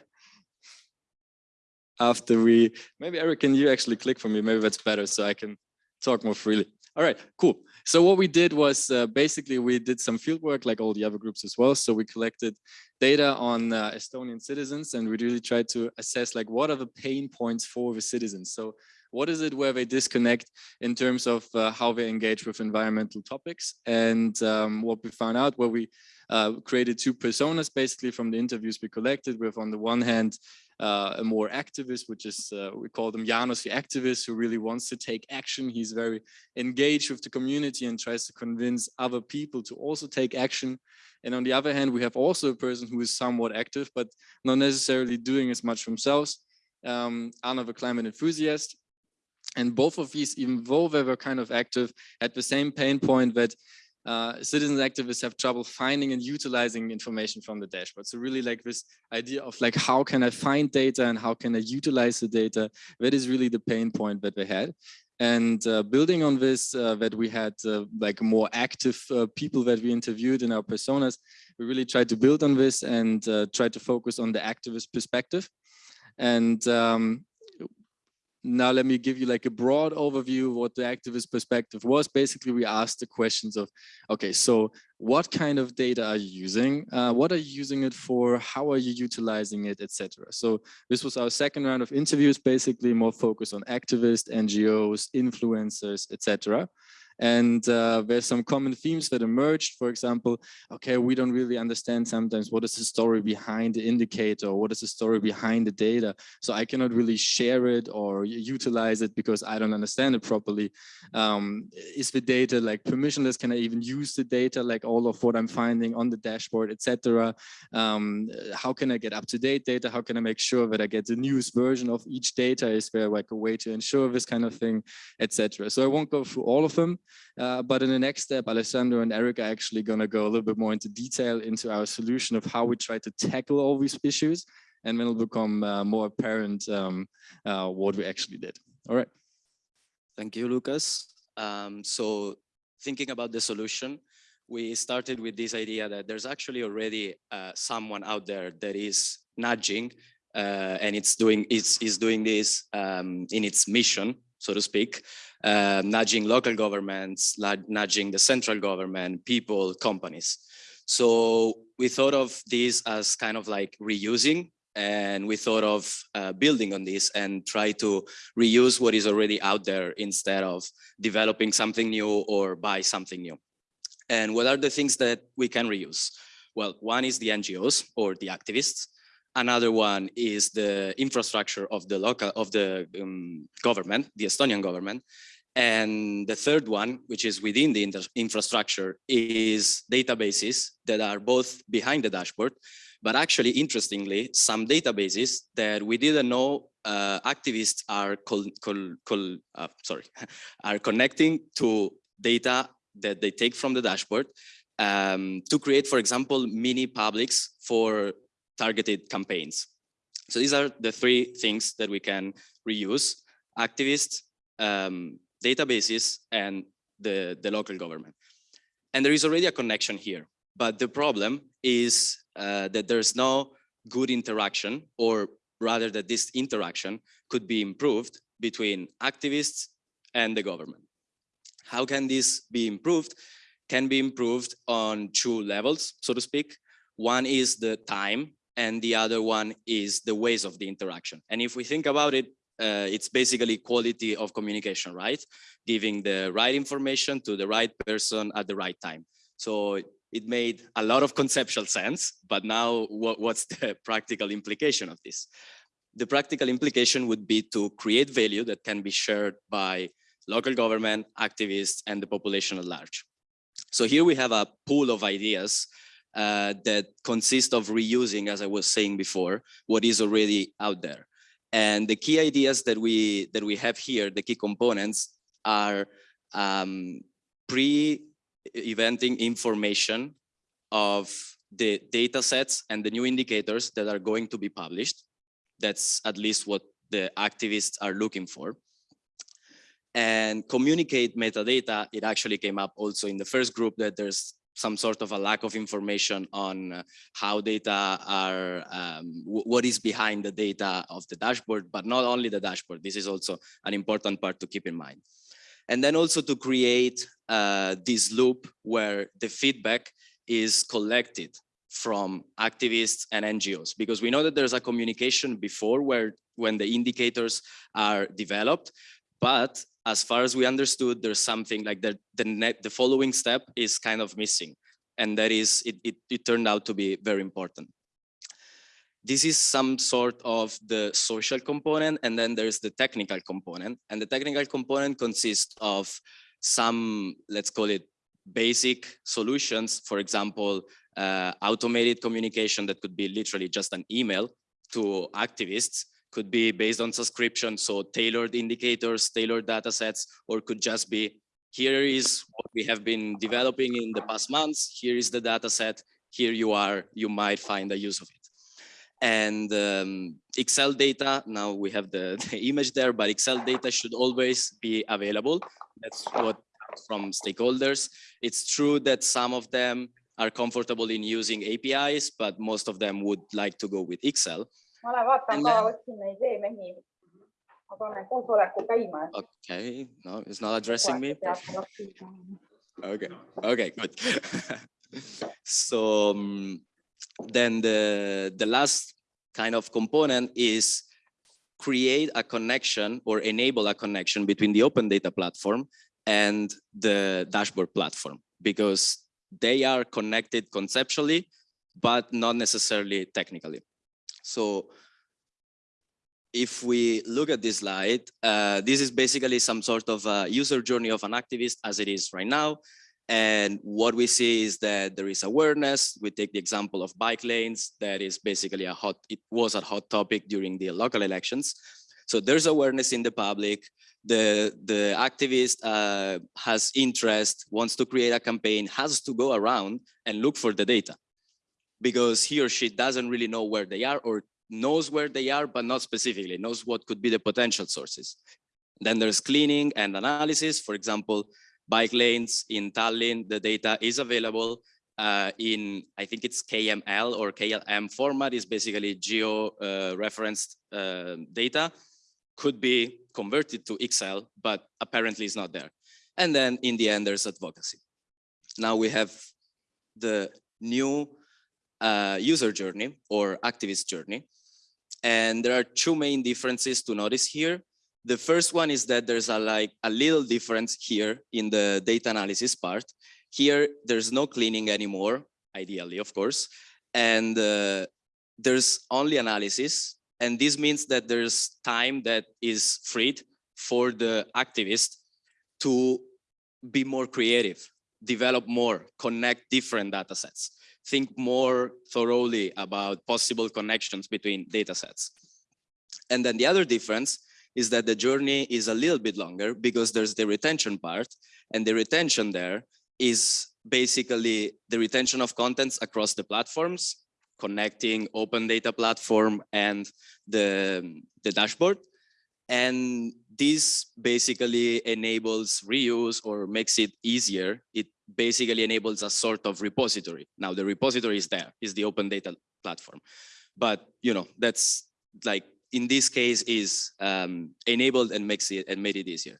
Speaker 10: after we maybe Eric, can you actually click for me? Maybe that's better so I can talk more freely. All right, cool. So what we did was uh, basically we did some field work like all the other groups as well. So we collected data on uh, Estonian citizens and we really tried to assess like what are the pain points for the citizens. So what is it where they disconnect in terms of uh, how they engage with environmental topics? And um, what we found out, where we uh, created two personas basically from the interviews we collected with on the one hand, uh, a more activist, which is, uh, we call them Janos the activist, who really wants to take action. He's very engaged with the community and tries to convince other people to also take action. And on the other hand, we have also a person who is somewhat active, but not necessarily doing as much themselves. Um, Anna, the climate enthusiast, and both of these, even though they were kind of active, had the same pain point that uh, citizen activists have trouble finding and utilizing information from the dashboard. So really like this idea of like, how can I find data and how can I utilize the data? That is really the pain point that they had. And uh, building on this, uh, that we had uh, like more active uh, people that we interviewed in our personas, we really tried to build on this and uh, try to focus on the activist perspective. And um, now let me give you like a broad overview of what the activist perspective was. Basically, we asked the questions of, okay, so what kind of data are you using? Uh, what are you using it for? How are you utilizing it, etc. So this was our second round of interviews, basically more focused on activists, NGOs, influencers, etc. And uh, there's some common themes that emerged. For example, okay, we don't really understand sometimes what is the story behind the indicator, what is the story behind the data. So I cannot really share it or utilize it because I don't understand it properly. Um, is the data like permissionless? Can I even use the data like all of what I'm finding on the dashboard, etc. Um, how can I get up-to-date data? How can I make sure that I get the newest version of each data? Is there like a way to ensure this kind of thing, etc. So I won't go through all of them. Uh, but in the next step, Alessandro and Eric are actually going to go a little bit more into detail into our solution of how we try to tackle all these issues. And then it'll become uh, more apparent um, uh, what we actually did. All right.
Speaker 11: Thank you, Lucas. Um, so thinking about the solution, we started with this idea that there's actually already uh, someone out there that is nudging uh, and it's doing it's is doing this um, in its mission, so to speak, uh, nudging local governments, nudging the central government, people, companies. So we thought of this as kind of like reusing and we thought of uh, building on this and try to reuse what is already out there instead of developing something new or buy something new. And what are the things that we can reuse? Well, one is the NGOs or the activists. Another one is the infrastructure of the local of the um, government, the Estonian government. And the third one, which is within the infrastructure, is databases that are both behind the dashboard, but actually, interestingly, some databases that we didn't know uh, activists are uh, sorry are connecting to data that they take from the dashboard um, to create, for example, mini publics for targeted campaigns. So these are the three things that we can reuse: activists, um, databases, and the the local government. And there is already a connection here. But the problem is uh, that there's no good interaction or rather that this interaction could be improved between activists and the government. How can this be improved? Can be improved on two levels, so to speak. One is the time and the other one is the ways of the interaction. And if we think about it, uh, it's basically quality of communication, right? Giving the right information to the right person at the right time. So it made a lot of conceptual sense, but now what, what's the practical implication of this? The practical implication would be to create value that can be shared by local government, activists, and the population at large. So here we have a pool of ideas uh, that consist of reusing, as I was saying before, what is already out there. And the key ideas that we that we have here, the key components, are um, pre eventing information of the data sets and the new indicators that are going to be published. That's at least what the activists are looking for. And communicate metadata, it actually came up also in the first group that there's some sort of a lack of information on uh, how data are, um, what is behind the data of the dashboard, but not only the dashboard. This is also an important part to keep in mind. And then also to create uh, this loop where the feedback is collected from activists and NGOs, because we know that there's a communication before where when the indicators are developed, but as far as we understood, there's something like the, the, net, the following step is kind of missing. And that is, it, it, it turned out to be very important. This is some sort of the social component and then there's the technical component. And the technical component consists of some let's call it basic solutions. For example uh, automated communication that could be literally just an email to activists could be based on subscription so tailored indicators tailored data sets or could just be here is what we have been developing in the past months here is the data set here you are you might find a use of it and um, Excel data, now we have the, the, image there, but Excel data should always be available. That's what from stakeholders. It's true that some of them are comfortable in using APIs, but most of them would like to go with Excel. Okay, no, it's not addressing me. Okay, okay, good. so um, then the, the last kind of component is create a connection or enable a connection between the open data platform and the dashboard platform because they are connected conceptually, but not necessarily technically. So if we look at this slide, uh, this is basically some sort of user journey of an activist as it is right now. And what we see is that there is awareness. We take the example of bike lanes. That is basically a hot, it was a hot topic during the local elections. So there's awareness in the public. The, the activist uh, has interest, wants to create a campaign, has to go around and look for the data because he or she doesn't really know where they are or knows where they are, but not specifically, knows what could be the potential sources. Then there's cleaning and analysis. For example, bike lanes in Tallinn, the data is available uh, in, I think it's KML or KLM format is basically geo-referenced uh, uh, data, could be converted to Excel, but apparently it's not there. And then in the end, there's advocacy. Now we have the new uh, user journey or activist journey. And there are two main differences to notice here. The first one is that there's a like a little difference here in the data analysis part. Here, there's no cleaning anymore, ideally, of course, and uh, there's only analysis. And this means that there's time that is freed for the activist to be more creative, develop more, connect different data sets, think more thoroughly about possible connections between data sets. And then the other difference is that the journey is a little bit longer because there's the retention part and the retention there is basically the retention of contents across the platforms, connecting open data platform and the, the dashboard. And this basically enables reuse or makes it easier. It basically enables a sort of repository. Now the repository is there, is the open data platform. But you know, that's like in this case is um, enabled and makes it and made it easier.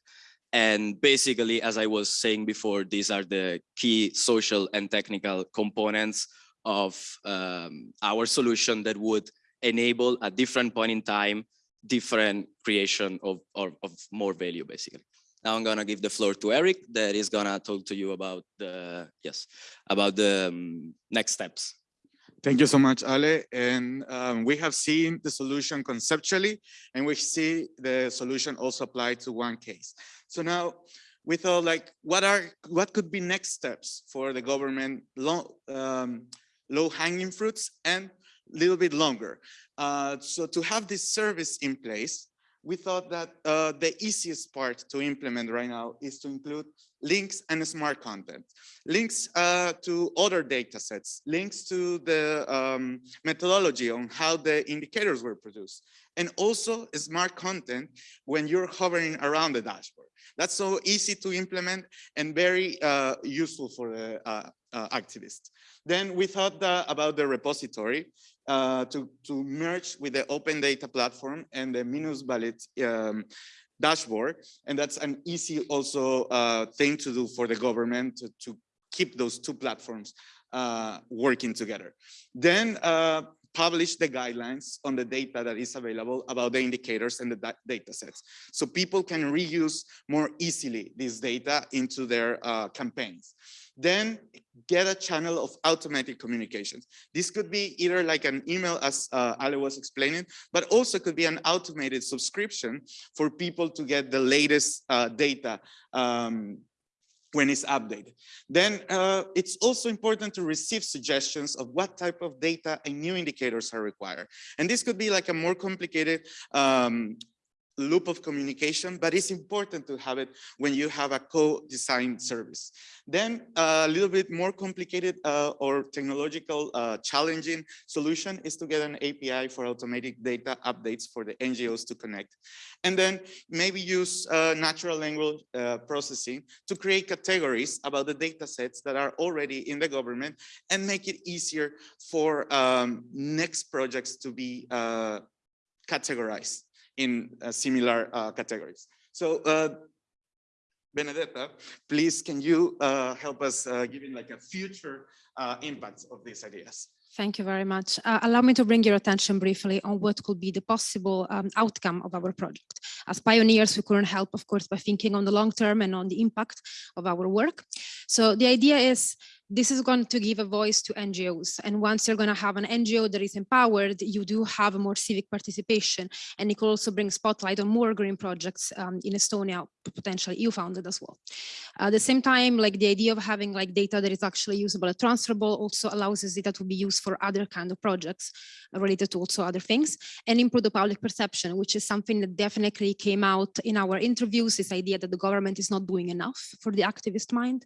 Speaker 11: And basically, as I was saying before, these are the key social and technical components of um, our solution that would enable a different point in time, different creation of, of, of more value, basically. Now I'm gonna give the floor to Eric that is gonna talk to you about the, yes, about the um, next steps.
Speaker 12: Thank you so much, Ale. And um, we have seen the solution conceptually, and we see the solution also applied to one case. So now we thought like, what are what could be next steps for the government, low, um, low hanging fruits and a little bit longer. Uh, so to have this service in place, we thought that uh, the easiest part to implement right now is to include links and smart content, links uh, to other data sets, links to the um, methodology on how the indicators were produced, and also smart content when you're hovering around the dashboard. That's so easy to implement and very uh, useful for the uh, activists. Then we thought about the repository uh, to, to merge with the open data platform and the Minusvalid um, dashboard. And that's an easy also uh, thing to do for the government to, to keep those two platforms uh, working together. Then uh, publish the guidelines on the data that is available about the indicators and the data sets. So people can reuse more easily this data into their uh, campaigns. Then get a channel of automatic communications. This could be either like an email as uh, Ale was explaining, but also could be an automated subscription for people to get the latest uh, data um, when it's updated. Then uh, it's also important to receive suggestions of what type of data and new indicators are required. And this could be like a more complicated um, loop of communication, but it's important to have it when you have a co-designed service. Then a little bit more complicated uh, or technological uh, challenging solution is to get an API for automatic data updates for the NGOs to connect. And then maybe use uh, natural language uh, processing to create categories about the data sets that are already in the government and make it easier for um, next projects to be uh, categorized in uh, similar uh, categories. So uh, Benedetta, please can you help us giving like a future impact of these ideas?
Speaker 13: Thank you very much. Uh, allow me to bring your attention briefly on what could be the possible um, outcome of our project. As pioneers, we couldn't help, of course, by thinking on the long term and on the impact of our work. So the idea is this is going to give a voice to NGOs. And once you're going to have an NGO that is empowered, you do have more civic participation. And it could also bring spotlight on more green projects um, in Estonia, potentially EU founded as well. At the same time, like the idea of having like data that is actually usable and transferable also allows this data to be used for other kind of projects related to also other things and improve the public perception, which is something that definitely came out in our interviews, this idea that the government is not doing enough for the activist mind.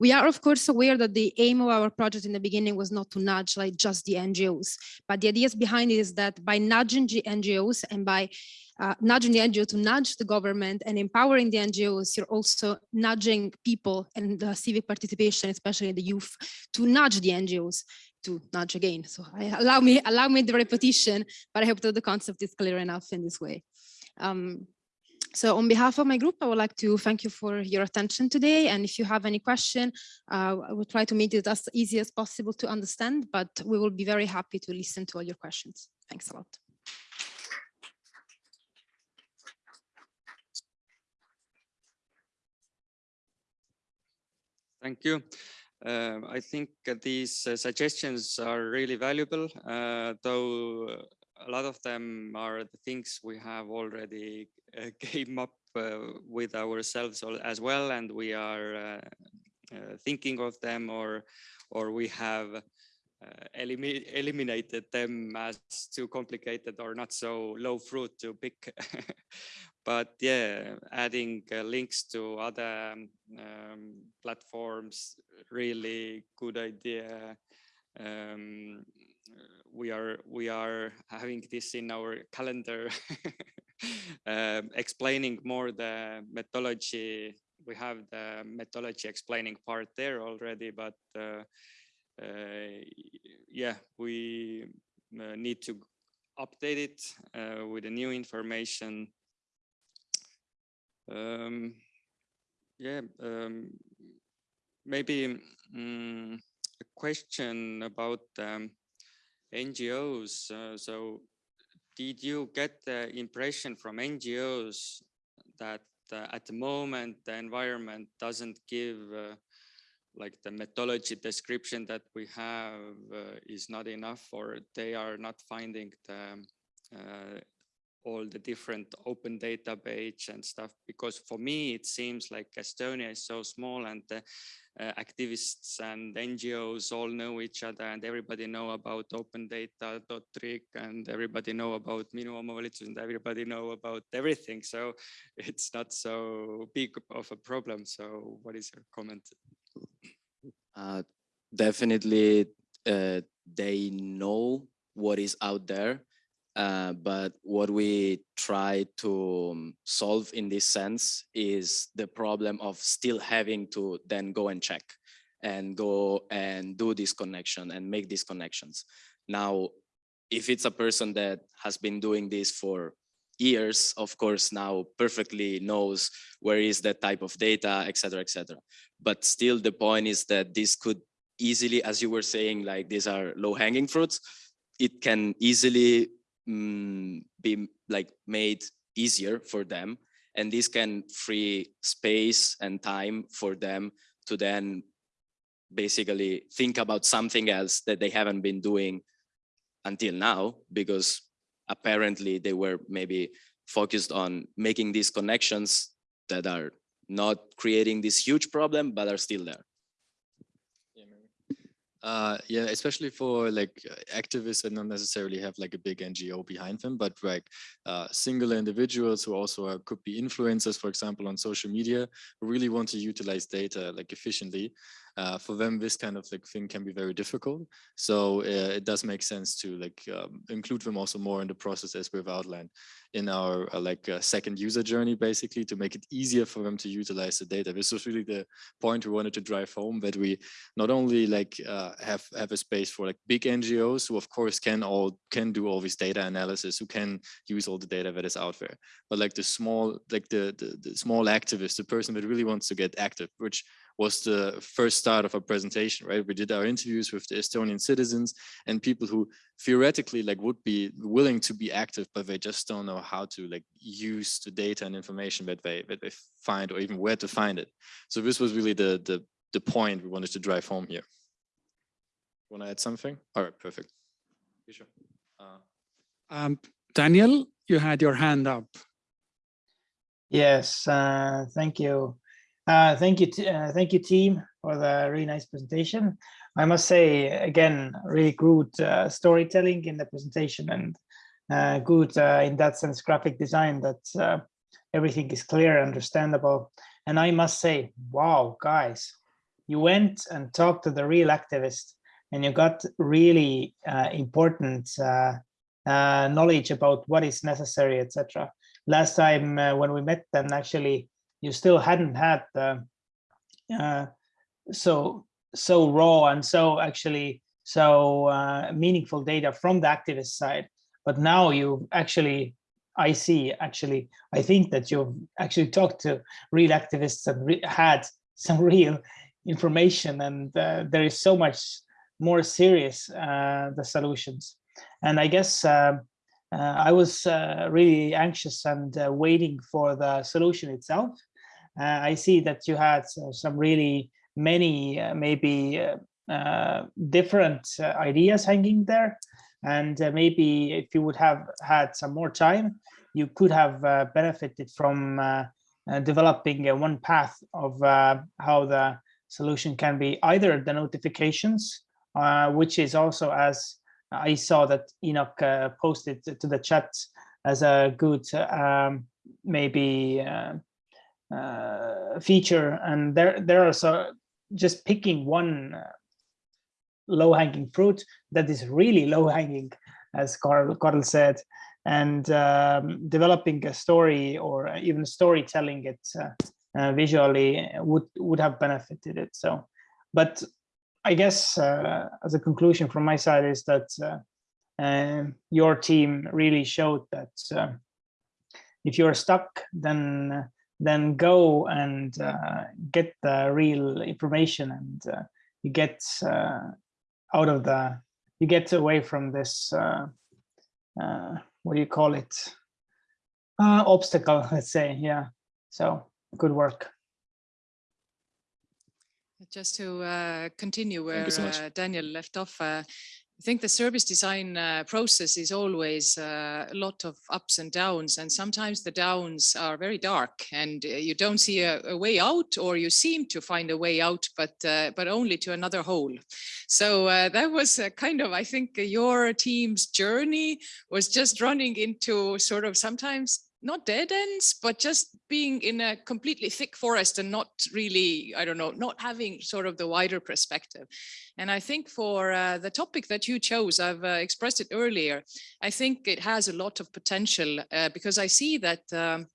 Speaker 13: We are of course aware that the aim of our project in the beginning was not to nudge like just the NGOs, but the ideas behind it is that by nudging the NGOs and by uh, nudging the NGO to nudge the government and empowering the NGOs, you're also nudging people and the civic participation, especially the youth, to nudge the NGOs to nudge again. So I, allow me allow me the repetition, but I hope that the concept is clear enough in this way. Um, so on behalf of my group, I would like to thank you for your attention today. And if you have any question, uh, I will try to make it as easy as possible to understand, but we will be very happy to listen to all your questions. Thanks a lot.
Speaker 4: Thank you. Uh, I think these uh, suggestions are really valuable, uh, though a lot of them are the things we have already uh, came up uh, with ourselves as well, and we are thinking of them, or or we have elimi eliminated them as too complicated or not so low fruit to pick. but yeah, adding uh, links to other um, platforms, really good idea. Um, we are we are having this in our calendar, um, explaining more the methodology. We have the methodology explaining part there already, but uh, uh, yeah, we uh, need to update it uh, with the new information um, yeah, um, maybe um, a question about um, NGOs. Uh, so did you get the impression from NGOs that uh, at the moment the environment doesn't give uh, like the methodology description that we have uh, is not enough or they are not finding the uh, all the different open data page and stuff because for me it seems like Estonia is so small and the uh, activists and NGOs all know each other and everybody know about open data.trick and everybody know about Minu Omavalitsus and everybody know about everything. So it's not so big of a problem. So what is your comment?
Speaker 11: Uh, definitely uh, they know what is out there uh, but what we try to um, solve in this sense is the problem of still having to then go and check and go and do this connection and make these connections. Now, if it's a person that has been doing this for years, of course, now perfectly knows where is that type of data, etc., etc. But still the point is that this could easily, as you were saying, like these are low hanging fruits, it can easily mm, be like made easier for them. And this can free space and time for them to then basically think about something else that they haven't been doing until now because apparently they were maybe focused on making these connections that are not creating this huge problem but are still there
Speaker 10: uh, yeah, especially for like activists that don't necessarily have like a big NGO behind them, but like uh, singular individuals who also are, could be influencers, for example, on social media, who really want to utilize data like efficiently uh, for them this kind of like thing can be very difficult. So uh, it does make sense to like um, include them also more in the process as we've outlined in our uh, like uh, second user journey basically to make it easier for them to utilize the data. This was really the point we wanted to drive home that we not only like uh, have have a space for like big ngos who of course can all can do all this data analysis who can use all the data that is out there but like the small like the the, the small activist the person that really wants to get active which was the first start of our presentation, right? We did our interviews with the Estonian citizens and people who theoretically like would be willing to be active, but they just don't know how to like use the data and information that they that they find or even where to find it. So this was really the the the point we wanted to drive home here. Want to add something? All right, perfect. You sure? Uh,
Speaker 1: Um, Daniel, you had your hand up.
Speaker 9: Yes, uh, thank you. Uh, thank you, uh, thank you, team, for the really nice presentation. I must say again, really good uh, storytelling in the presentation and uh, good uh, in that sense graphic design that everything is clear, understandable. And I must say, wow, guys, you went and talked to the real activist and you got really important knowledge about what is necessary, etc last time when we met then actually you still hadn't had the uh, so so raw and so actually so uh, meaningful data from the activist side but now you actually i see actually i think that you've actually talked to real activists and re had some real information and uh, there is so much more serious uh, the solutions and i guess um, uh, I was uh, really anxious and uh, waiting for the solution itself. Uh, I see that you had uh, some really many uh, maybe uh, uh, different uh, ideas hanging there. And maybe if you would have had some more time, you could have benefited from developing one path of how the solution can be either the notifications, which is also as I saw that Enoch uh, posted to the chat as a good um, maybe uh, feature, and there there are so just picking one uh, low hanging fruit that is really low hanging, as Carl, Carl said, and um, developing a story or even storytelling it uh, uh, visually would would have benefited it. So, but I guess uh, as a conclusion from my side is that uh, um, your team really showed that if you're stuck, then then go and uh, get the real information and uh, you get uh, out of the you get away from this what do you call it? Obstacle let's say yeah. So good work.
Speaker 3: Just to uh, continue where
Speaker 10: so
Speaker 3: uh, Daniel left off, uh, I think the service design uh, process is always uh, a lot of ups and downs, and sometimes the downs are very dark, and uh, you don't see a, a way out, or you seem to find a way out, but but only to another hole. So that was kind of, I think, your team's journey was just running into sort of sometimes not dead ends, but just being in a completely thick forest and not really, I don't know, not having sort of the wider perspective. And I think for uh, the topic that you chose, I've uh, expressed it earlier, I think it has a lot of potential uh, because I see that um,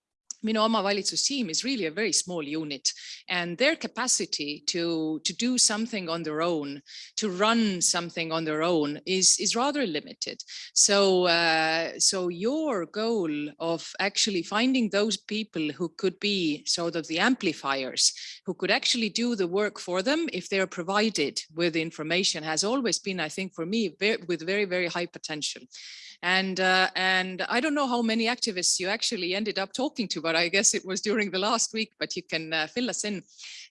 Speaker 3: Minu Omavalitsus team is really a very small unit and their capacity to, to do something on their own, to run something on their own is, is rather limited. So, uh, so your goal of actually finding those people who could be sort of the amplifiers, who could actually do the work for them if they're provided with information has always been, I think for me, very, with very, very high potential. And, uh, and I don't know how many activists you actually ended up talking to, but I guess it was during the last week, but you can uh, fill us in.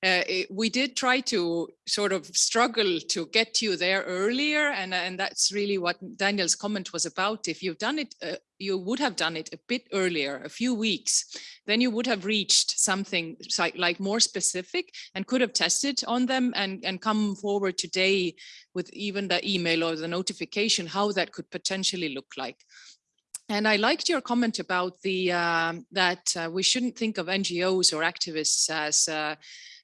Speaker 3: Uh, it, we did try to sort of struggle to get you there earlier. And, and that's really what Daniel's comment was about. If you've done it, uh, you would have done it a bit earlier, a few weeks, then you would have reached something like, more specific and could have tested on them and, and come forward today with even the email or the notification, how that could potentially look like. And I liked your comment about the um, that uh, we shouldn't think of NGOs or activists as uh,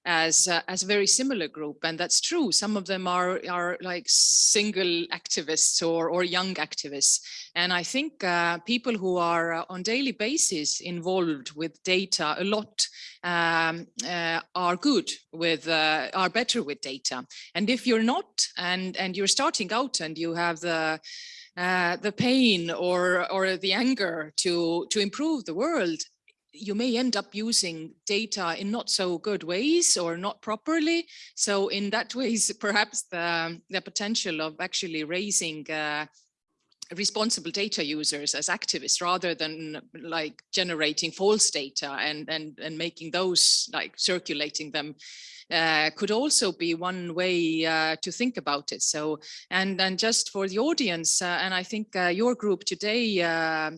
Speaker 3: as uh, as a very similar group and that's true. Some of them are are like single activists or or young activists. And i think uh, people who are uh, on daily basis involved with data a lot um, uh, are good with uh, are better with data. And if you're not and and you're starting out and you have the uh, the pain or or the anger to to improve the world you may end up using data in not so good ways or not properly. So in that ways, perhaps the, the potential of actually raising uh, responsible data users as activists rather than like generating false data and and and making those like circulating them uh, could also be one way uh, to think about it. So, and and just for the audience, uh, and I think uh, your group today uh,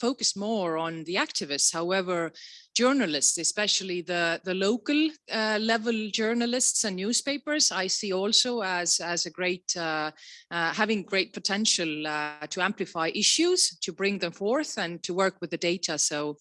Speaker 3: focused more on the activists. However, journalists, especially the the local uh, level journalists and newspapers, I see also as as a great uh, uh, having great potential to amplify issues, to bring them forth, and to work with the data. So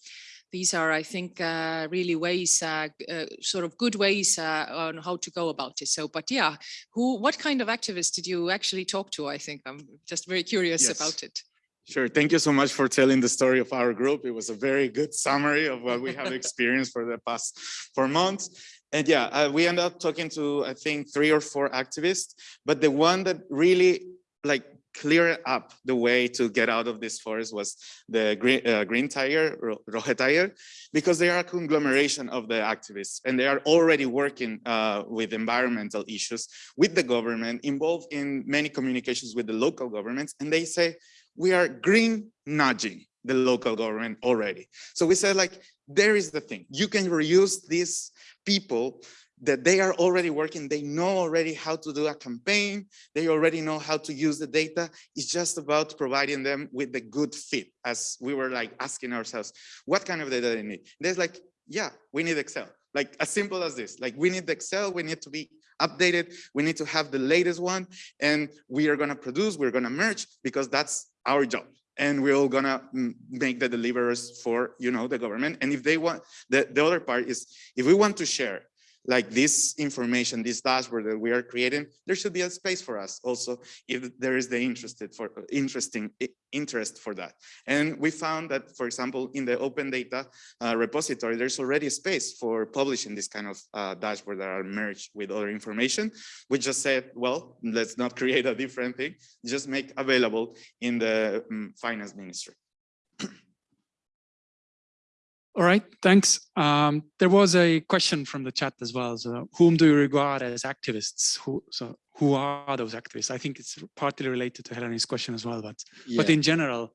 Speaker 3: these are, I think, uh, really ways, uh, uh, sort of good ways uh, on how to go about it. So, but yeah, who, what kind of activists did you actually talk to? I think I'm just very curious
Speaker 12: Yes.
Speaker 3: about it.
Speaker 12: Sure. Thank you so much for telling the story of our group. It was a very good summary of what we have experienced for the past four months. And yeah, uh, we ended up talking to, I think, three or four activists, but the one that really like cleared up the way to get out of this forest was the Green, uh, green Tiger, Ro- Tiger, because they are a conglomeration of the activists and they are already working uh, with environmental issues with the government, involved in many communications with the local governments. And they say, we are green nudging the local government already. So we said like, there is the thing, you can reuse these people that they are already working, they know already how to do a campaign, they already know how to use the data. It's just about providing them with the good fit as we were like asking ourselves, what kind of data they need? There's like, yeah, we need Excel. Like as simple as this, like we need the Excel, we need to be updated, we need to have the latest one and we are gonna produce, we're gonna merge because that's our job. And we're all gonna mm, make the deliverers for, you know, the government. And if they want, the, the other part is, if we want to share like this information, this dashboard that we are creating, there should be a space for us also if there is the interested for interesting interest for that. And we found that, for example, in the open data uh, repository, there's already space for publishing this kind of uh, dashboard that are merged with other information. We just said, well, let's not create a different thing, just make available in the um, finance ministry.
Speaker 1: All right, thanks. Um, there was a question from the chat as well. So whom do you regard as activists? Who, so who are those activists? I think it's partly related to Helene's question as well, but, but in general,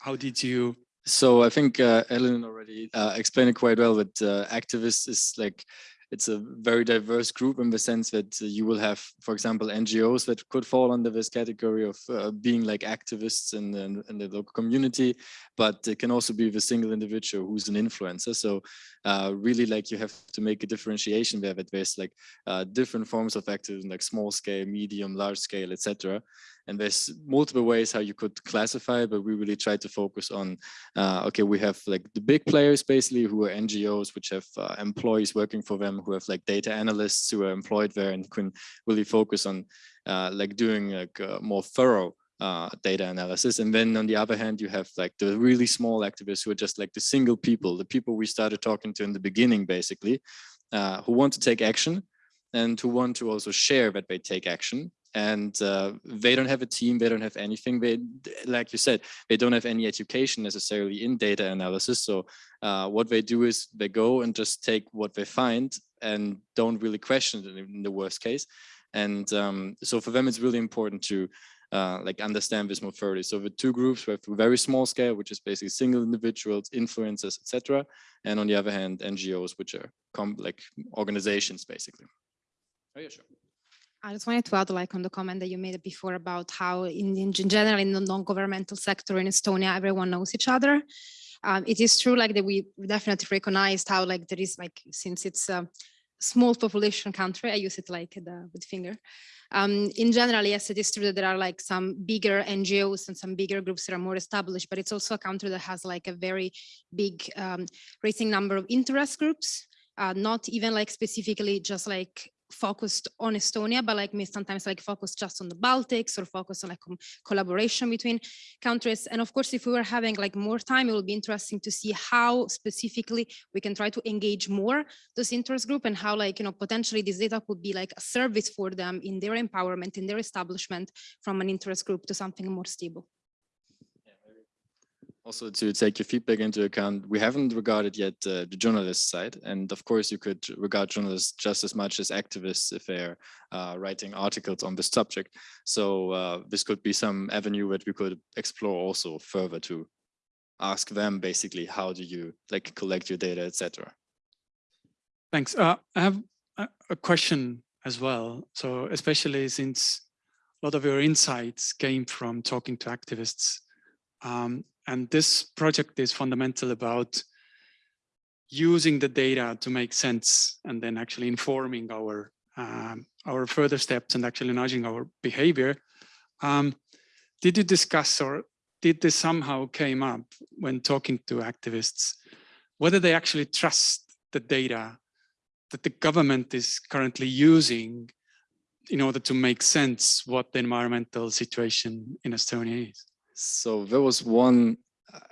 Speaker 1: how did you,
Speaker 10: So I think uh, Ellen already uh, explained it quite well, but uh, activists is like, it's a very diverse group in the sense that uh, you will have, for example, NGOs that could fall under this category of uh, being like activists in, the- in the local community, but it can also be the single individual who's an influencer. So uh, really like you have to make a differentiation there that there's like uh, different forms of activism, like small scale, medium, large scale, etc. And there's multiple ways how you could classify, but we really try to focus on, uh, okay, we have like the big players basically who are NGOs, which have uh, employees working for them, who have like data analysts who are employed there and can really focus on uh, like doing like uh, more thorough uh, data analysis. And then on the other hand, you have like the really small activists who are just like the single people, the people we started talking to in the beginning, basically, uh, who want to take action and who want to also share that they take action. And uh, they don't have a team, they don't have anything. They, like you said, they don't have any education necessarily in data analysis. So uh, what they do is they go and just take what they find and don't really question it in the worst case. And um, so for them, it's really important to uh, like understand this more thoroughly. So the two groups we have very small scale, which is basically single individuals, influencers, etc. And on the other hand, NGOs, which are com like organizations, basically. Oh, yeah, sure.
Speaker 13: I just wanted to add like on the comment that you made before about how in, in general in the non-governmental sector in Estonia, everyone knows each other. Um, it is true like that we definitely recognized how like there is like since it's a small population country, I use it like the with finger. Um, in general, yes, it is true that there are like some bigger NGOs and some bigger groups that are more established, but it's also a country that has like a very big um, raising number of interest groups, uh, not even like specifically just like focused on Estonia, but like me sometimes like focus just on the Baltics or focus on like collaboration between countries. And of course, if we were having like more time, it will be interesting to see how specifically we can try to engage more those interest group and how like, you know, potentially this data could be like a service for them in their empowerment, in their establishment from an interest group to something more stable.
Speaker 10: Also to take your feedback into account, we haven't regarded yet uh, the journalist side. And of course, you could regard journalists just as much as activists if they're uh, writing articles on this subject. So uh, this could be some avenue that we could explore also further to ask them basically, how do you like collect your data, etc.
Speaker 1: thanks. Uh, I have a, question as well. So especially since a lot of your insights came from talking to activists. Um, and this project is fundamental about using the data to make sense and then actually informing our um, our further steps and actually nudging our behavior. Um, did you discuss or did this somehow came up when talking to activists, whether they actually trust the data that the government is currently using in order to make sense what the environmental situation in Estonia is?
Speaker 10: So there was one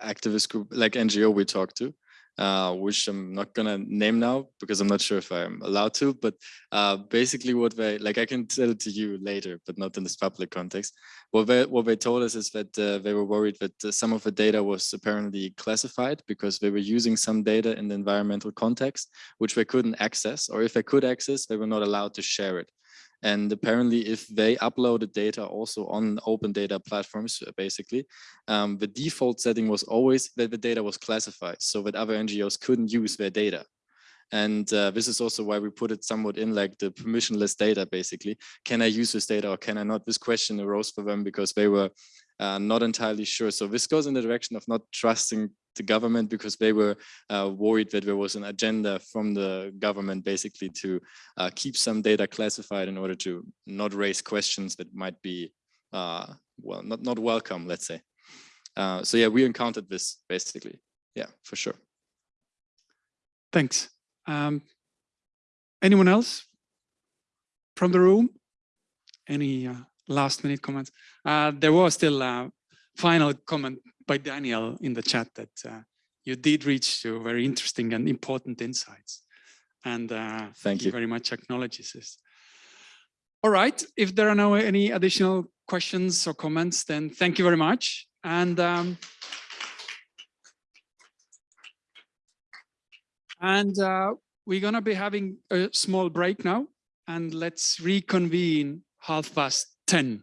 Speaker 10: activist group, like NGO we talked to, uh, which I'm not gonna name now because I'm not sure if I'm allowed to, but uh, basically what they, like I can tell it to you later, but not in this public context. What they, what they told us is that uh, they were worried that uh, some of the data was apparently classified because they were using some data in the environmental context, which they couldn't access, or if they could access, they were not allowed to share it. And apparently, if they uploaded data also on open data platforms, uh, basically, um, the default setting was always that the data was classified so that other NGOs couldn't use their data. And uh, this is also why we put it somewhat in like the permissionless data, basically. Can I use this data or can I not? This question arose for them because they were uh, not entirely sure. So this goes in the direction of not trusting the government because they were uh, worried that there was an agenda from the government basically to uh, keep some data classified in order to not raise questions that might be, uh, well, not, not welcome, let's say. Uh, so yeah, we encountered this basically. Yeah, for sure.
Speaker 1: Thanks. Um, anyone else from the room? Any uh, last minute comments? Uh, there was still a final comment by Daniel in the chat that uh, you did reach to very interesting and important insights. And uh,
Speaker 10: thank you
Speaker 1: very much acknowledges this. All right, if there are no any additional questions or comments, then thank you very much. And um, And uh, we're going to be having a small break now and let's reconvene half past 10.